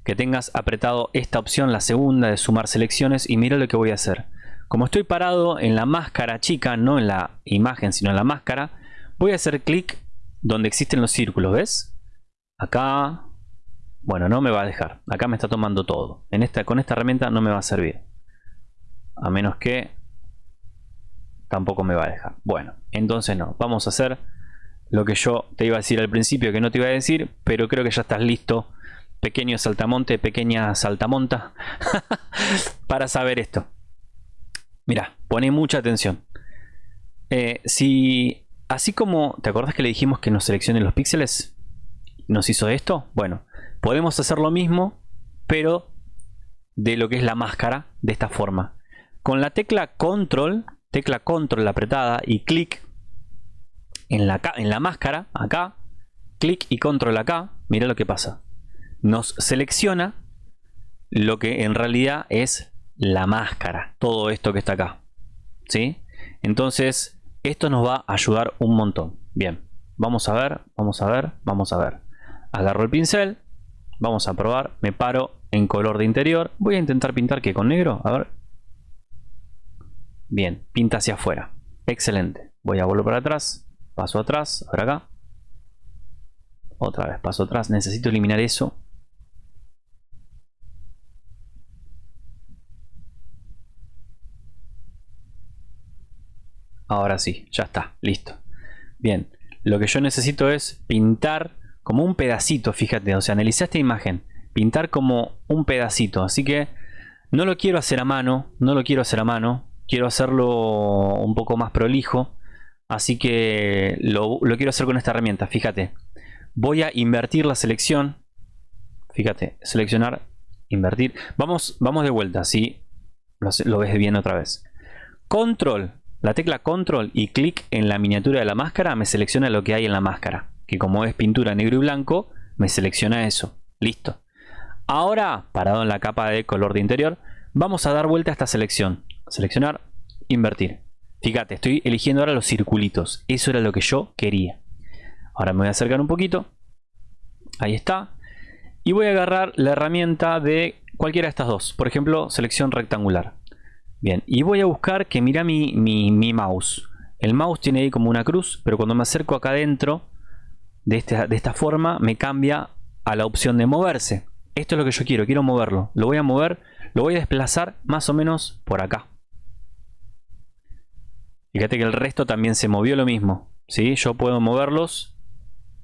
Que tengas apretado esta opción, la segunda de sumar selecciones. Y mira lo que voy a hacer. Como estoy parado en la máscara chica, no en la imagen, sino en la máscara, voy a hacer clic donde existen los círculos, ¿ves? Acá, bueno, no me va a dejar. Acá me está tomando todo. En esta, con esta herramienta no me va a servir. A menos que tampoco me va a dejar. Bueno, entonces no. Vamos a hacer lo que yo te iba a decir al principio que no te iba a decir, pero creo que ya estás listo. Pequeño saltamonte, pequeña saltamonta, para saber esto. Mira, pone mucha atención. Eh, si, así como, ¿te acordás que le dijimos que nos seleccione los píxeles? ¿Nos hizo esto? Bueno, Podemos hacer lo mismo, pero de lo que es la máscara, de esta forma. Con la tecla control, tecla control apretada y clic en la, máscara, acá, clic y control acá, mira lo que pasa. Nos selecciona lo que en realidad es la máscara, todo esto que está acá. ¿Sí? Entonces, esto nos va a ayudar un montón. Bien, vamos a ver, vamos a ver, vamos a ver. Agarro el pincel, Vamos a probar. Me paro en color de interior. Voy a intentar pintar que con negro. A ver. Bien, pinta hacia afuera. Excelente. Voy a volver para atrás. Paso atrás. Ahora acá. Otra vez paso atrás. Necesito eliminar eso. Ahora sí, ya está, listo. Bien, lo que yo necesito es pintar como un pedacito, fíjate, o sea, analiza esta imagen, pintar como un pedacito, así que no lo quiero hacer a mano, no lo quiero hacer a mano, quiero hacerlo un poco más prolijo, así que lo, quiero hacer con esta herramienta, fíjate, voy a invertir la selección, fíjate, seleccionar, invertir, vamos, vamos de vuelta, si lo, lo ves bien otra vez, control, la tecla control y clic en la miniatura de la máscara me selecciona lo que hay en la máscara que como es pintura negro y blanco, me selecciona eso. Listo. Ahora, parado en la capa de color de interior, vamos a dar vuelta a esta selección. Seleccionar, invertir. Fíjate, estoy eligiendo ahora los circulitos. Eso era lo que yo quería. Ahora me voy a acercar un poquito. Ahí está. Y voy a agarrar la herramienta de cualquiera de estas dos. Por ejemplo, selección rectangular. Bien, y voy a buscar que mira mi, mi, mi mouse. El mouse tiene ahí como una cruz, pero cuando me acerco acá adentro, de esta, de esta forma me cambia a la opción de moverse. Esto es lo que yo quiero, quiero moverlo. Lo voy a mover, lo voy a desplazar más o menos por acá. Fíjate que el resto también se movió lo mismo. ¿sí? Yo puedo moverlos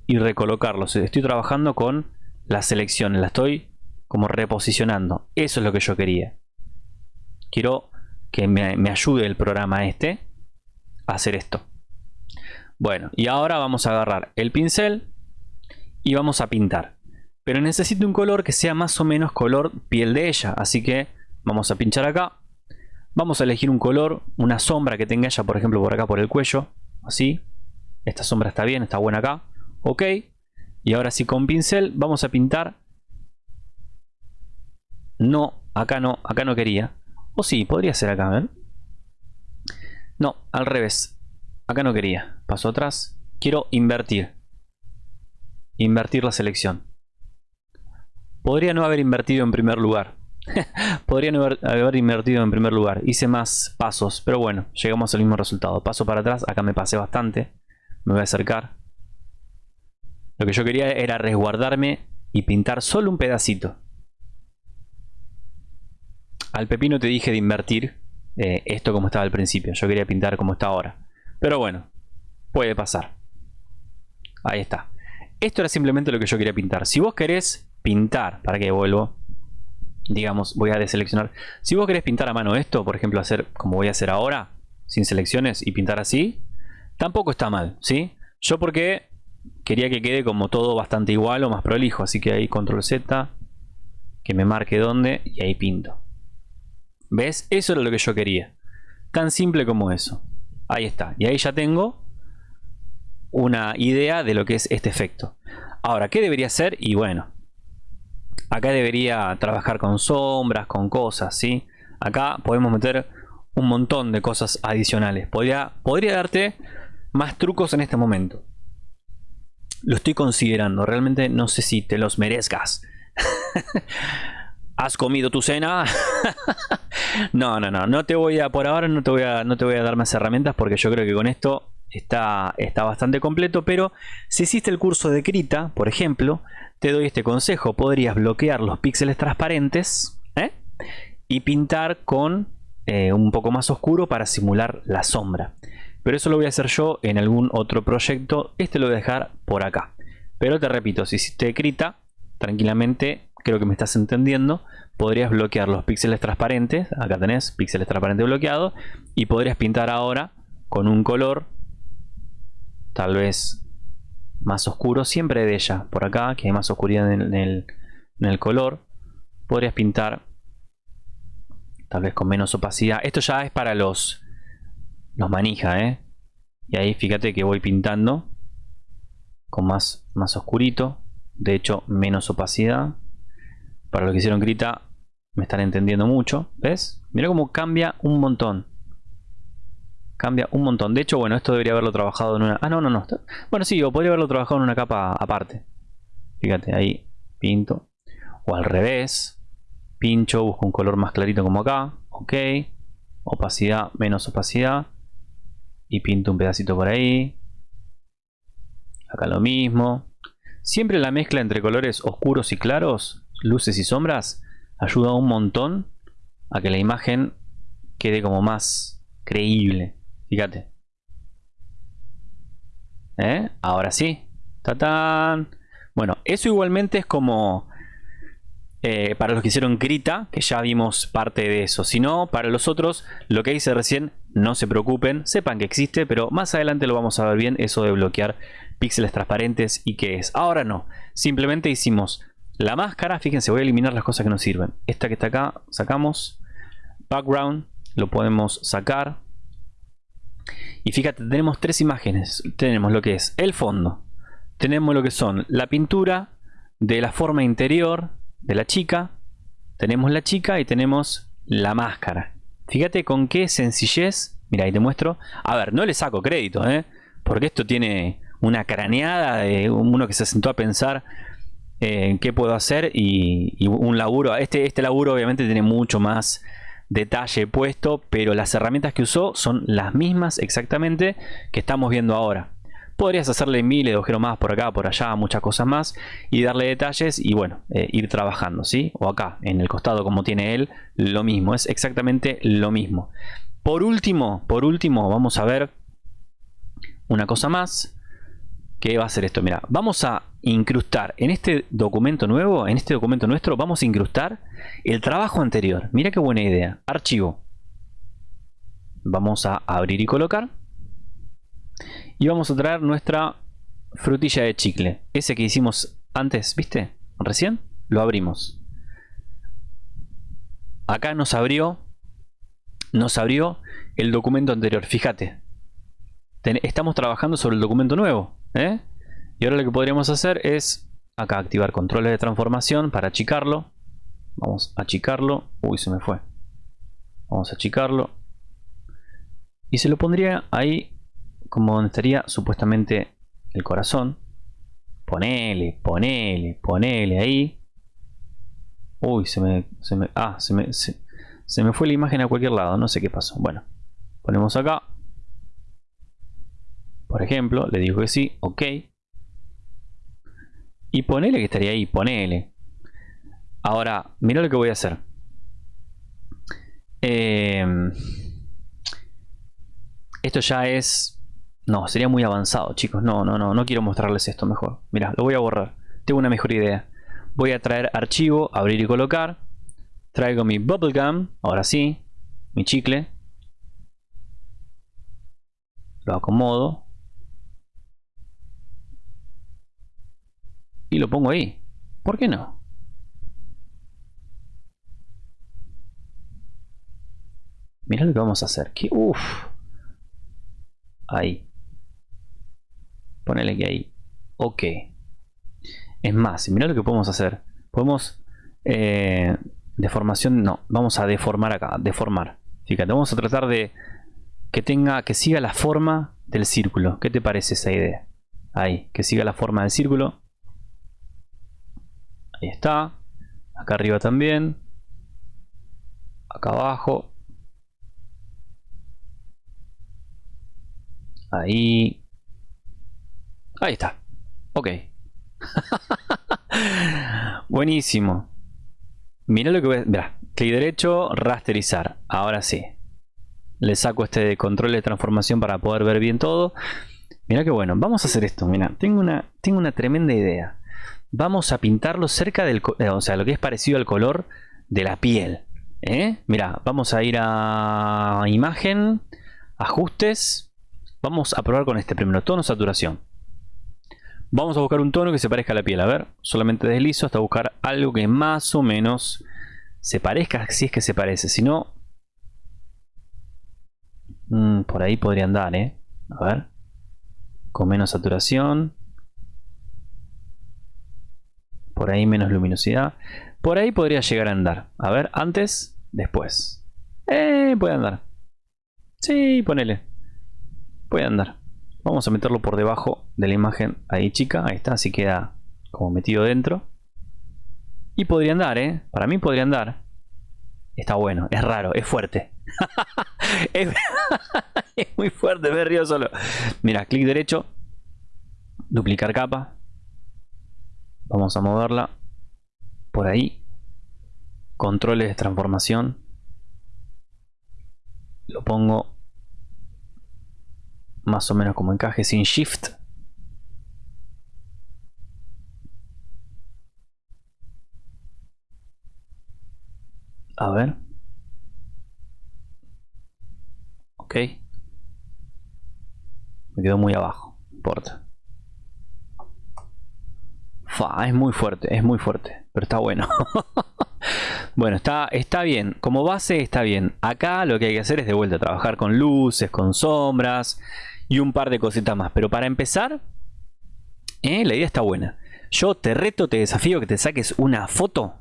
y recolocarlos. Estoy trabajando con la selección, la estoy como reposicionando. Eso es lo que yo quería. Quiero que me, me ayude el programa este a hacer esto. Bueno, y ahora vamos a agarrar el pincel y vamos a pintar. Pero necesito un color que sea más o menos color piel de ella. Así que vamos a pinchar acá. Vamos a elegir un color, una sombra que tenga ella, por ejemplo, por acá por el cuello. Así. Esta sombra está bien, está buena acá. Ok. Y ahora sí con pincel vamos a pintar. No, acá no, acá no quería. O sí, podría ser acá, ¿ven? No, al revés. Acá no quería. Paso atrás. Quiero invertir. Invertir la selección. Podría no haber invertido en primer lugar. Podría no haber, invertido en primer lugar. Hice más pasos. Pero bueno, llegamos al mismo resultado. Paso para atrás. Acá me pasé bastante. Me voy a acercar. Lo que yo quería era resguardarme y pintar solo un pedacito. Al pepino te dije de invertir eh, esto como estaba al principio. Yo quería pintar como está ahora. Pero bueno, puede pasar. Ahí está. Esto era simplemente lo que yo quería pintar. Si vos querés pintar, para que vuelvo, digamos, voy a deseleccionar. Si vos querés pintar a mano esto, por ejemplo, hacer como voy a hacer ahora, sin selecciones y pintar así, tampoco está mal, ¿sí? Yo porque quería que quede como todo bastante igual o más prolijo. Así que ahí control Z. Que me marque dónde y ahí pinto. ¿Ves? Eso era lo que yo quería. Tan simple como eso. Ahí está. Y ahí ya tengo una idea de lo que es este efecto. Ahora, ¿qué debería hacer? Y bueno, acá debería trabajar con sombras, con cosas, ¿sí? Acá podemos meter un montón de cosas adicionales. Podría, podría darte más trucos en este momento. Lo estoy considerando. Realmente no sé si te los merezcas. ¿Has comido tu cena? no, no, no. No te voy a, por ahora no te voy a, no te voy a dar más herramientas porque yo creo que con esto está, está bastante completo. Pero si hiciste el curso de Krita, por ejemplo, te doy este consejo. Podrías bloquear los píxeles transparentes ¿eh? y pintar con eh, un poco más oscuro para simular la sombra. Pero eso lo voy a hacer yo en algún otro proyecto. Este lo voy a dejar por acá. Pero te repito, si hiciste Krita, tranquilamente, creo que me estás entendiendo, podrías bloquear los píxeles transparentes. Acá tenés píxeles transparentes bloqueados. Y podrías pintar ahora con un color tal vez más oscuro, siempre de ella, por acá, que hay más oscuridad en el, color, podrías pintar tal vez con menos opacidad. Esto ya es para los, los manija, ¿eh? Y ahí fíjate que voy pintando con más, más oscurito. De hecho, menos opacidad. Para los que hicieron grita, me están entendiendo mucho. ¿Ves? Mira cómo cambia un montón. Cambia un montón. De hecho, bueno, esto debería haberlo trabajado en una... Ah, no, no, no. Bueno, sí, o podría haberlo trabajado en una capa aparte. Fíjate, ahí pinto. O al revés. Pincho, busco un color más clarito como acá. Ok. Opacidad, menos opacidad. Y pinto un pedacito por ahí. Acá lo mismo. Siempre la mezcla entre colores oscuros y claros, luces y sombras, ayuda un montón a que la imagen quede como más creíble. Fíjate. ¿Eh? Ahora sí. ¡Tatán! Bueno, eso igualmente es como... Eh, para los que hicieron Krita, que ya vimos parte de eso. Si no, para los otros, lo que hice recién, no se preocupen, sepan que existe, pero más adelante lo vamos a ver bien, eso de bloquear píxeles transparentes y qué es. Ahora no, simplemente hicimos la máscara, fíjense, voy a eliminar las cosas que no sirven. Esta que está acá, sacamos. Background, lo podemos sacar. Y fíjate, tenemos tres imágenes. Tenemos lo que es el fondo. Tenemos lo que son la pintura de la forma interior de la chica. Tenemos la chica y tenemos la máscara. Fíjate con qué sencillez. Mira, ahí te muestro. A ver, no le saco crédito, ¿eh? Porque esto tiene una craneada de uno que se sentó a pensar en eh, qué puedo hacer y, y, un laburo. Este, este laburo obviamente tiene mucho más detalle puesto, pero las herramientas que usó son las mismas exactamente que estamos viendo ahora. Podrías hacerle miles de agujeros más por acá, por allá, muchas cosas más y darle detalles y bueno, eh, ir trabajando, ¿sí? O acá, en el costado como tiene él, lo mismo, es exactamente lo mismo. Por último, por último, vamos a ver una cosa más. ¿Qué va a ser esto? Mira, vamos a incrustar en este documento nuevo, en este documento nuestro, vamos a incrustar el trabajo anterior. Mira qué buena idea. Archivo. Vamos a abrir y colocar. Y vamos a traer nuestra frutilla de chicle. Ese que hicimos antes, ¿viste? Recién lo abrimos. Acá nos abrió, nos abrió el documento anterior. Fíjate, estamos trabajando sobre el documento nuevo. ¿Eh? Y ahora lo que podríamos hacer es acá activar controles de transformación para achicarlo. Vamos a achicarlo. Uy, se me fue. Vamos a achicarlo. Y se lo pondría ahí como donde estaría supuestamente el corazón. Ponele, ponele, ponele ahí. Uy, se me, se me, ah, se me, se, se me fue la imagen a cualquier lado. No sé qué pasó. Bueno, ponemos acá. Por ejemplo, le digo que sí, ok. Y ponele que estaría ahí, ponele. Ahora, mira lo que voy a hacer. Em, esto ya es... No, sería muy avanzado, chicos. No, no, no, no quiero mostrarles esto mejor. Mira, lo voy a borrar. Tengo una mejor idea. Voy a traer archivo, abrir y colocar. Traigo mi bubblegum, ahora sí. Mi chicle. Lo acomodo. Y lo pongo ahí. ¿Por qué no? Mira lo que vamos a hacer. Que, uf. Ahí. Ponele que ahí. Ok. Es más, mira lo que podemos hacer. Podemos... Eh, deformación, no. Vamos a deformar acá. Deformar. Fíjate, vamos a tratar de que tenga, que siga la forma del círculo. ¿Qué te parece esa idea? Ahí, que siga la forma del círculo. Está. Acá arriba también. Acá abajo. Ahí. Ahí está. Ok. Buenísimo. Mira lo que voy a... Mira, clic derecho, rasterizar. Ahora sí. Le saco este control de transformación para poder ver bien todo. Mira qué bueno. Vamos a hacer esto. Mira, tengo una, tengo una tremenda idea. Vamos a pintarlo cerca del... Eh, o sea, lo que es parecido al color de la piel. ¿eh? Mira, vamos a ir a imagen, ajustes. Vamos a probar con este primero. Tono, saturación. Vamos a buscar un tono que se parezca a la piel. A ver, solamente deslizo hasta buscar algo que más o menos se parezca, si es que se parece. Si no, mm, por ahí podría andar, ¿eh? A ver. Con menos saturación. Por ahí menos luminosidad. Por ahí podría llegar a andar. A ver, antes, después. Eh, puede andar. Sí, ponele. Puede andar. Vamos a meterlo por debajo de la imagen ahí chica. Ahí está, así queda como metido dentro. Y podría andar, ¿eh? Para mí podría andar. Está bueno, es raro, es fuerte. es, muy fuerte, me río solo. Mira, clic derecho. Duplicar capa. Vamos a moverla por ahí. Controles de transformación. Lo pongo más o menos como encaje sin shift. A ver. Ok. Me quedó muy abajo. importa. Es muy fuerte, es muy fuerte. Pero está bueno. Bueno, está, está bien. Como base está bien. Acá lo que hay que hacer es de vuelta trabajar con luces, con sombras y un par de cositas más. Pero para empezar, ¿eh? la idea está buena. Yo te reto, te desafío que te saques una foto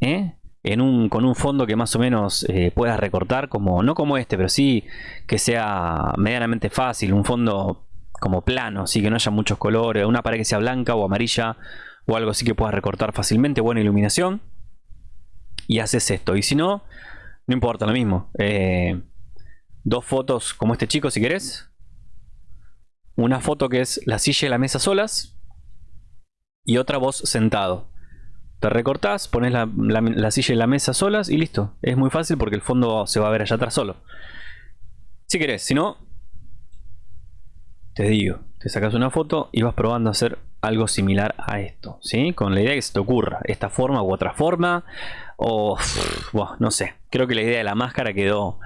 ¿eh? en un, con un fondo que más o menos eh, puedas recortar, como no como este, pero sí que sea medianamente fácil, un fondo como plano, así que no haya muchos colores, una pared que sea blanca o amarilla o algo así que puedas recortar fácilmente, buena iluminación y haces esto. Y si no, no importa, lo mismo. dos fotos como este chico si querés una foto que es la silla y la mesa solas y otra vos sentado. Te recortás, pones la, silla y la mesa solas y listo. Es muy fácil porque el fondo se va a ver allá atrás solo. Si querés, si no, te digo, te sacas una foto y vas probando a hacer algo similar a esto, ¿sí? Con la idea que se te ocurra esta forma u otra forma o, no sé, creo que la idea de la máscara quedó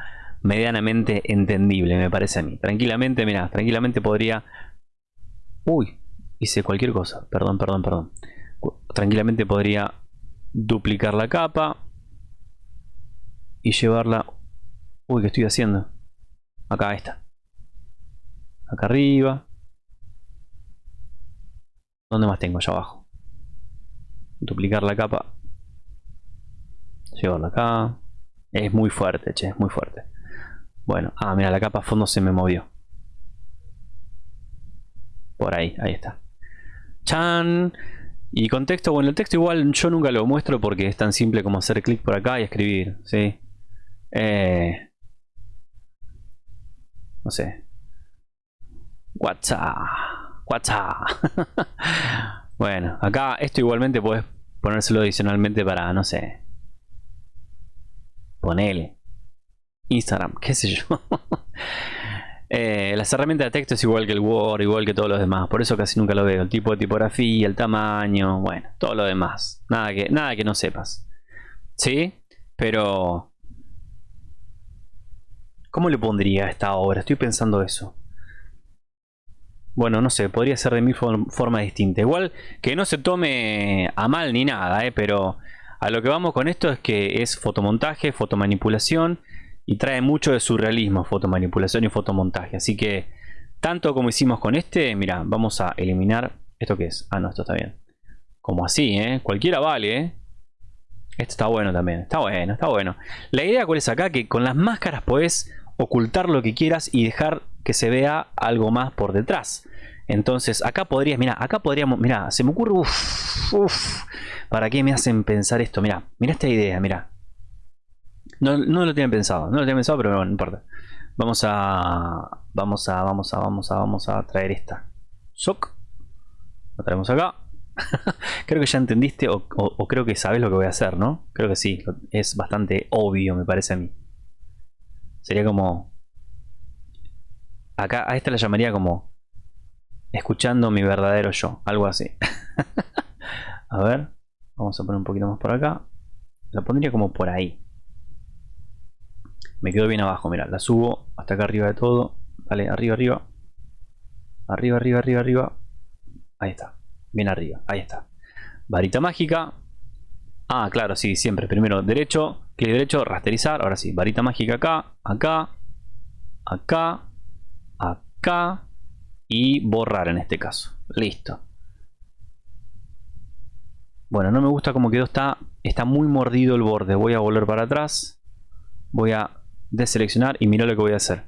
medianamente entendible, me parece a mí. Tranquilamente, mira, tranquilamente podría... Uy, hice cualquier cosa. Perdón, perdón, perdón. Tranquilamente podría duplicar la capa y llevarla... Uy, ¿qué estoy haciendo? Acá está. Acá arriba. ¿Dónde más tengo? Allá abajo. Duplicar la capa. Llevarla acá. Es muy fuerte, che, es muy fuerte. Bueno, ah, mira, la capa a fondo se me movió. Por ahí, ahí está. ¡Chan! Y contexto, bueno, el texto igual yo nunca lo muestro porque es tan simple como hacer clic por acá y escribir, ¿sí? Eh, no sé. WhatsApp. WhatsApp. bueno, acá esto igualmente puedes ponérselo adicionalmente para, no sé. Ponele. Instagram, qué sé yo. eh, las herramientas de texto es igual que el Word, igual que todos los demás. Por eso casi nunca lo veo. El tipo de tipografía, el tamaño, bueno, todo lo demás. Nada que, nada que no sepas. ¿Sí? Pero... ¿Cómo le pondría a esta obra? Estoy pensando eso. Bueno, no sé, podría ser de mil formas distintas. Igual que no se tome a mal ni nada, ¿eh? pero a lo que vamos con esto es que es fotomontaje, fotomanipulación y trae mucho de surrealismo, fotomanipulación y fotomontaje. Así que tanto como hicimos con este, mira, vamos a eliminar... ¿Esto qué es? Ah, no, esto está bien. Como así, ¿eh? Cualquiera vale, ¿eh? Esto está bueno también, está bueno, está bueno. La idea cuál es acá, que con las máscaras puedes ocultar lo que quieras y dejar que se vea algo más por detrás. Entonces acá podrías, mira, acá podríamos, mira, se me ocurre, uff, ¿para qué me hacen pensar esto? Mira, mira esta idea, mira. No, no lo tienen pensado, no lo tienen pensado, pero bueno, no importa. Vamos a, vamos a, vamos a, vamos a, vamos a traer esta. Soc. Lo traemos acá. creo que ya entendiste o creo que sabes lo que voy a hacer, ¿no? Creo que sí, es bastante obvio, me parece a mí. Sería como Acá a esta la llamaría como escuchando mi verdadero yo, algo así. a ver, vamos a poner un poquito más por acá. La pondría como por ahí. Me quedo bien abajo, mira, la subo hasta acá arriba de todo. Vale, arriba, arriba. Arriba, arriba, arriba, arriba. Ahí está, bien arriba, ahí está. Varita mágica. Ah, claro, sí, siempre. Primero derecho, clic derecho, rasterizar. Ahora sí, varita mágica acá, acá, acá, y borrar en este caso. Listo. Bueno, no me gusta como quedó. Está, está muy mordido el borde. Voy a volver para atrás. Voy a deseleccionar y mira lo que voy a hacer.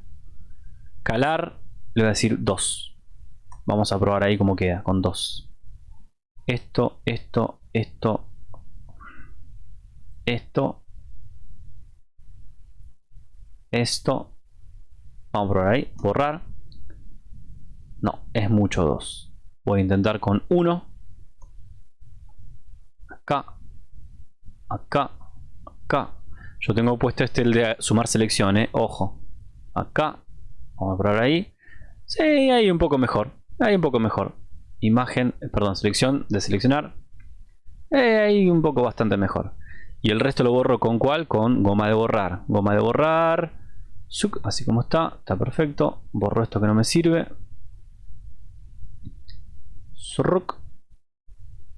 Calar, le voy a decir 2. Vamos a probar ahí cómo queda con 2. Esto, esto, esto, esto, esto, Vamos a probar ahí. Borrar. No, es mucho 2. Voy a intentar con 1. Acá. Acá. Acá. Yo tengo puesto este el de sumar selecciones. Ojo. Acá. Vamos a probar ahí. Sí, ahí un poco mejor. Ahí un poco mejor. Imagen, perdón, selección de seleccionar. Eh, ahí un poco bastante mejor. Y el resto lo borro con cuál? Con goma de borrar. Goma de borrar así como está, está perfecto. Borro esto que no me sirve.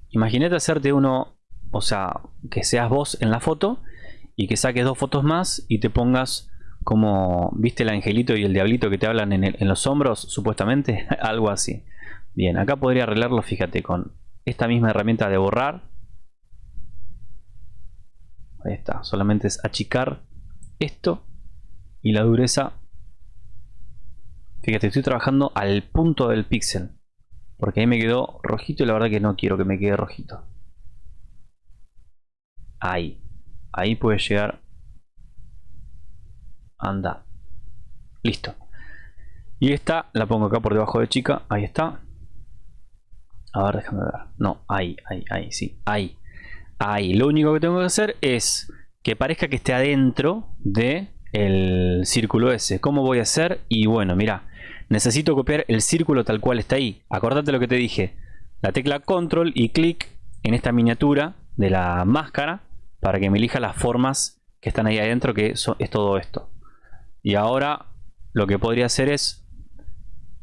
Imagínate hacerte uno, o sea, que seas vos en la foto y que saques dos fotos más y te pongas como, ¿viste el angelito y el diablito que te hablan en, en los hombros? Supuestamente, algo así. Bien, acá podría arreglarlo, fíjate, con esta misma herramienta de borrar. Ahí está, solamente es achicar esto y la dureza fíjate estoy trabajando al punto del píxel porque ahí me quedó rojito y la verdad que no quiero que me quede rojito. Ahí. Ahí puede llegar. Anda. Listo. Y esta la pongo acá por debajo de chica. Ahí está. A ver déjame ver. No ahí ahí ahí sí. Ahí. Ahí. Lo único que tengo que hacer es que parezca que esté adentro de el círculo ese. ¿Cómo voy a hacer? Y bueno, mira, necesito copiar el círculo tal cual está ahí. Acordate lo que te dije. La tecla control y clic en esta miniatura de la máscara para que me elija las formas que están ahí adentro, que es todo esto. Y ahora lo que podría hacer es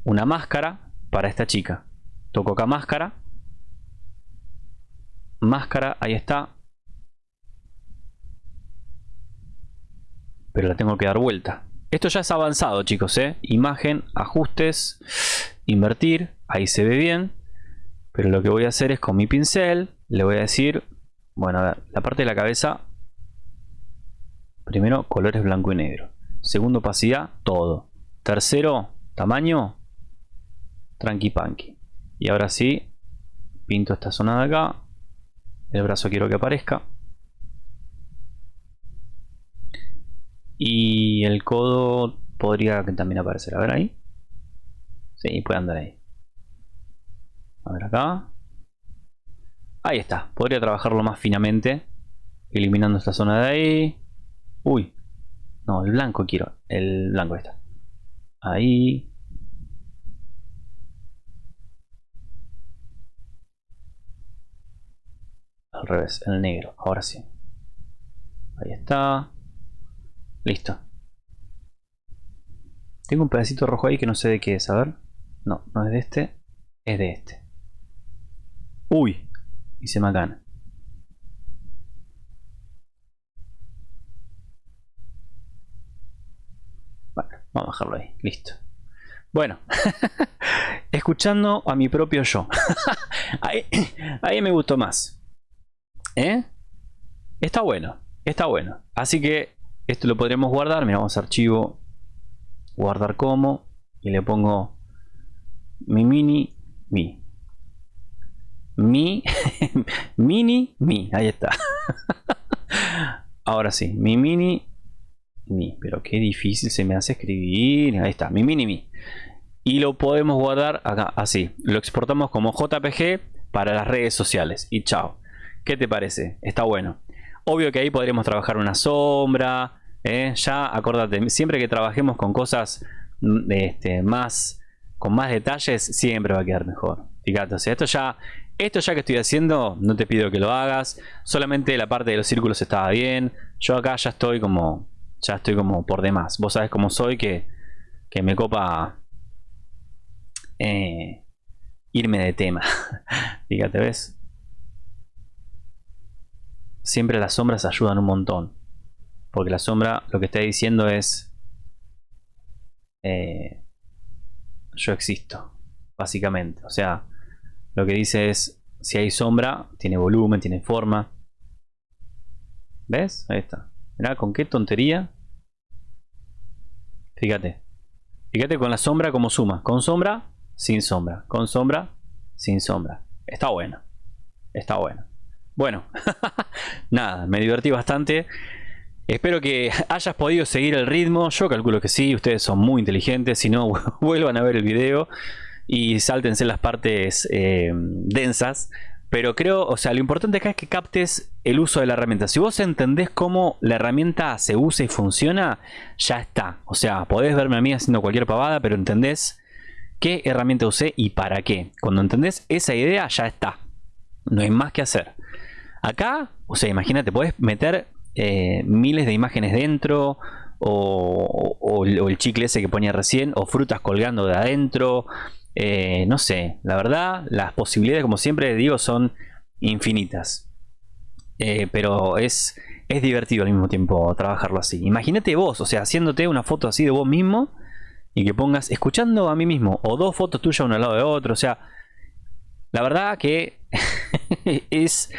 una máscara para esta chica. Toco acá máscara. Máscara, ahí está. pero la tengo que dar vuelta. Esto ya es avanzado, chicos, ¿eh? Imagen, ajustes, invertir, ahí se ve bien. Pero lo que voy a hacer es con mi pincel, le voy a decir, bueno, a ver, la parte de la cabeza, primero colores blanco y negro. Segundo, opacidad, todo. Tercero, tamaño, tranqui panqui. Y ahora sí, pinto esta zona de acá. El brazo quiero que aparezca. Y el codo podría también aparecer. A ver ahí. Sí, puede andar ahí. A ver acá. Ahí está. Podría trabajarlo más finamente. Eliminando esta zona de ahí. Uy. No, el blanco quiero. El blanco está. Ahí. Al revés, el negro. Ahora sí. Ahí está. Listo. Tengo un pedacito rojo ahí que no sé de qué es, a ver. No, no es de este. Es de este. Uy. Hice macana. Bueno, vamos a dejarlo ahí. Listo. Bueno. Escuchando a mi propio yo. ahí, ahí me gustó más. ¿Eh? Está bueno. Está bueno. Así que esto lo podremos guardar. Mira, vamos a archivo. Guardar como. Y le pongo mi mini mi. Mi mini mi. Ahí está. Ahora sí, mi mini mi. Pero qué difícil se me hace escribir. Ahí está, mi mini mi. Y lo podemos guardar acá, así. Lo exportamos como JPG para las redes sociales. Y chao. ¿Qué te parece? Está bueno. Obvio que ahí podríamos trabajar una sombra. ¿eh? Ya, acordate, siempre que trabajemos con cosas mm, este, más con más detalles, siempre va a quedar mejor. Fíjate, o sea, esto ya, esto ya que estoy haciendo, no te pido que lo hagas. Solamente la parte de los círculos estaba bien. Yo acá ya estoy como, ya estoy como por demás. Vos sabés cómo soy, que, que me copa eh, irme de tema. Fíjate, ¿ves? Siempre las sombras ayudan un montón. Porque la sombra lo que está diciendo es... Eh, yo existo, básicamente. O sea, lo que dice es, si hay sombra, tiene volumen, tiene forma. ¿Ves? Ahí está. Mirá, con qué tontería. Fíjate. Fíjate con la sombra como suma. Con sombra, sin sombra. Con sombra, sin sombra. Está bueno. Está bueno. Bueno, nada, me divertí bastante. Espero que hayas podido seguir el ritmo. Yo calculo que sí, ustedes son muy inteligentes. Si no, vuelvan a ver el video y sáltense las partes eh, densas. Pero creo, o sea, lo importante acá es que captes el uso de la herramienta. Si vos entendés cómo la herramienta se usa y funciona, ya está. O sea, podés verme a mí haciendo cualquier pavada, pero entendés qué herramienta usé y para qué. Cuando entendés esa idea, ya está. No hay más que hacer. Acá, o sea, imagínate, puedes meter eh, miles de imágenes dentro, o, el chicle ese que ponía recién, o frutas colgando de adentro. Eh, no sé, la verdad, las posibilidades, como siempre digo, son infinitas. Eh, pero es, es divertido al mismo tiempo trabajarlo así. Imagínate vos, o sea, haciéndote una foto así de vos mismo y que pongas escuchando a mí mismo, o dos fotos tuyas uno al lado de otro. O sea, la verdad que es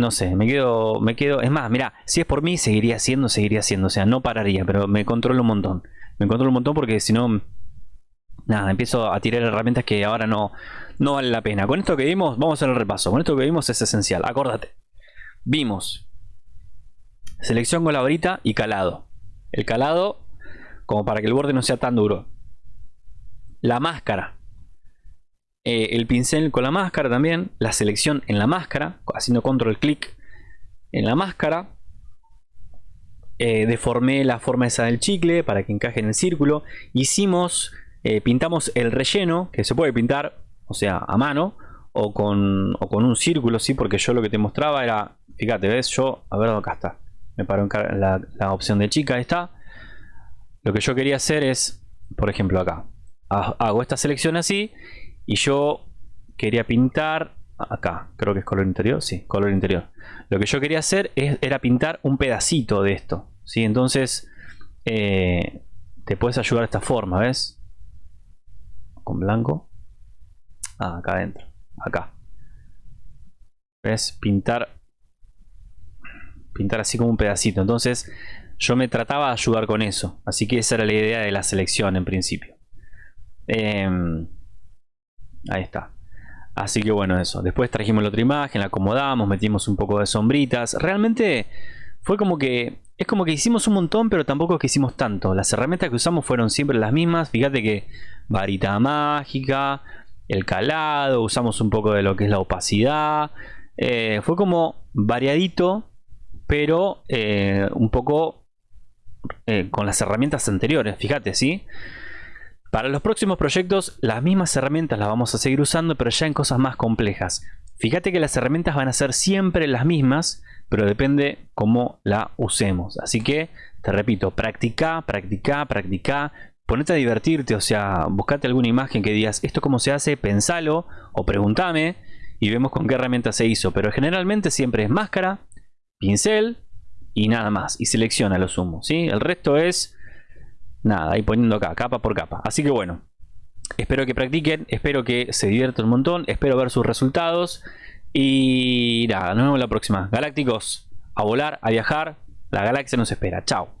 no sé, me quedo, me quedo, es más, mira, si es por mí, seguiría haciendo, seguiría haciendo, o sea, no pararía, pero me controlo un montón. Me controlo un montón porque si no, nada, empiezo a tirar herramientas que ahora no, no vale la pena. Con esto que vimos, vamos a hacer el repaso. Con esto que vimos es esencial, acordate. Vimos selección con la varita y calado. El calado, como para que el borde no sea tan duro. La máscara, eh, el pincel con la máscara también, la selección en la máscara, haciendo control clic en la máscara. Eh, deformé la forma esa del chicle para que encaje en el círculo. Hicimos, eh, pintamos el relleno, que se puede pintar, o sea, a mano, o con, con un círculo, sí, porque yo lo que te mostraba era, fíjate, ves, yo, a ver, acá está, me paro en la, la opción de chica, está. Lo que yo quería hacer es, por ejemplo, acá, hago esta selección así y yo quería pintar acá, creo que es color interior, sí, color interior. Lo que yo quería hacer era pintar un pedacito de esto, ¿sí? Entonces eh, te puedes ayudar de esta forma, ¿ves? Con blanco. Ah, acá adentro, acá. ¿Ves? Pintar pintar así como un pedacito. Entonces yo me trataba de ayudar con eso. Así que esa era la idea de la selección en principio. Eh, Ahí está. Así que bueno, eso. Después trajimos la otra imagen, la acomodamos, metimos un poco de sombritas. Realmente fue como que... Es como que hicimos un montón, pero tampoco es que hicimos tanto. Las herramientas que usamos fueron siempre las mismas. Fíjate que varita mágica, el calado, usamos un poco de lo que es la opacidad. Eh, fue como variadito, pero eh, un poco eh, con las herramientas anteriores. Fíjate, ¿sí? Para los próximos proyectos, las mismas herramientas las vamos a seguir usando, pero ya en cosas más complejas. Fíjate que las herramientas van a ser siempre las mismas, pero depende cómo la usemos. Así que, te repito, practica, practica, practica. ponete a divertirte, o sea, buscate alguna imagen que digas, esto cómo se hace, pensalo o pregúntame y vemos con qué herramienta se hizo. Pero generalmente siempre es máscara, pincel y nada más. Y selecciona lo sumo, ¿sí? El resto es nada, ahí poniendo acá, capa por capa. Así que bueno, espero que practiquen, espero que se diviertan un montón, espero ver sus resultados. Y nada, nos vemos la próxima. Galácticos, a volar, a viajar, la galaxia nos espera. Chao.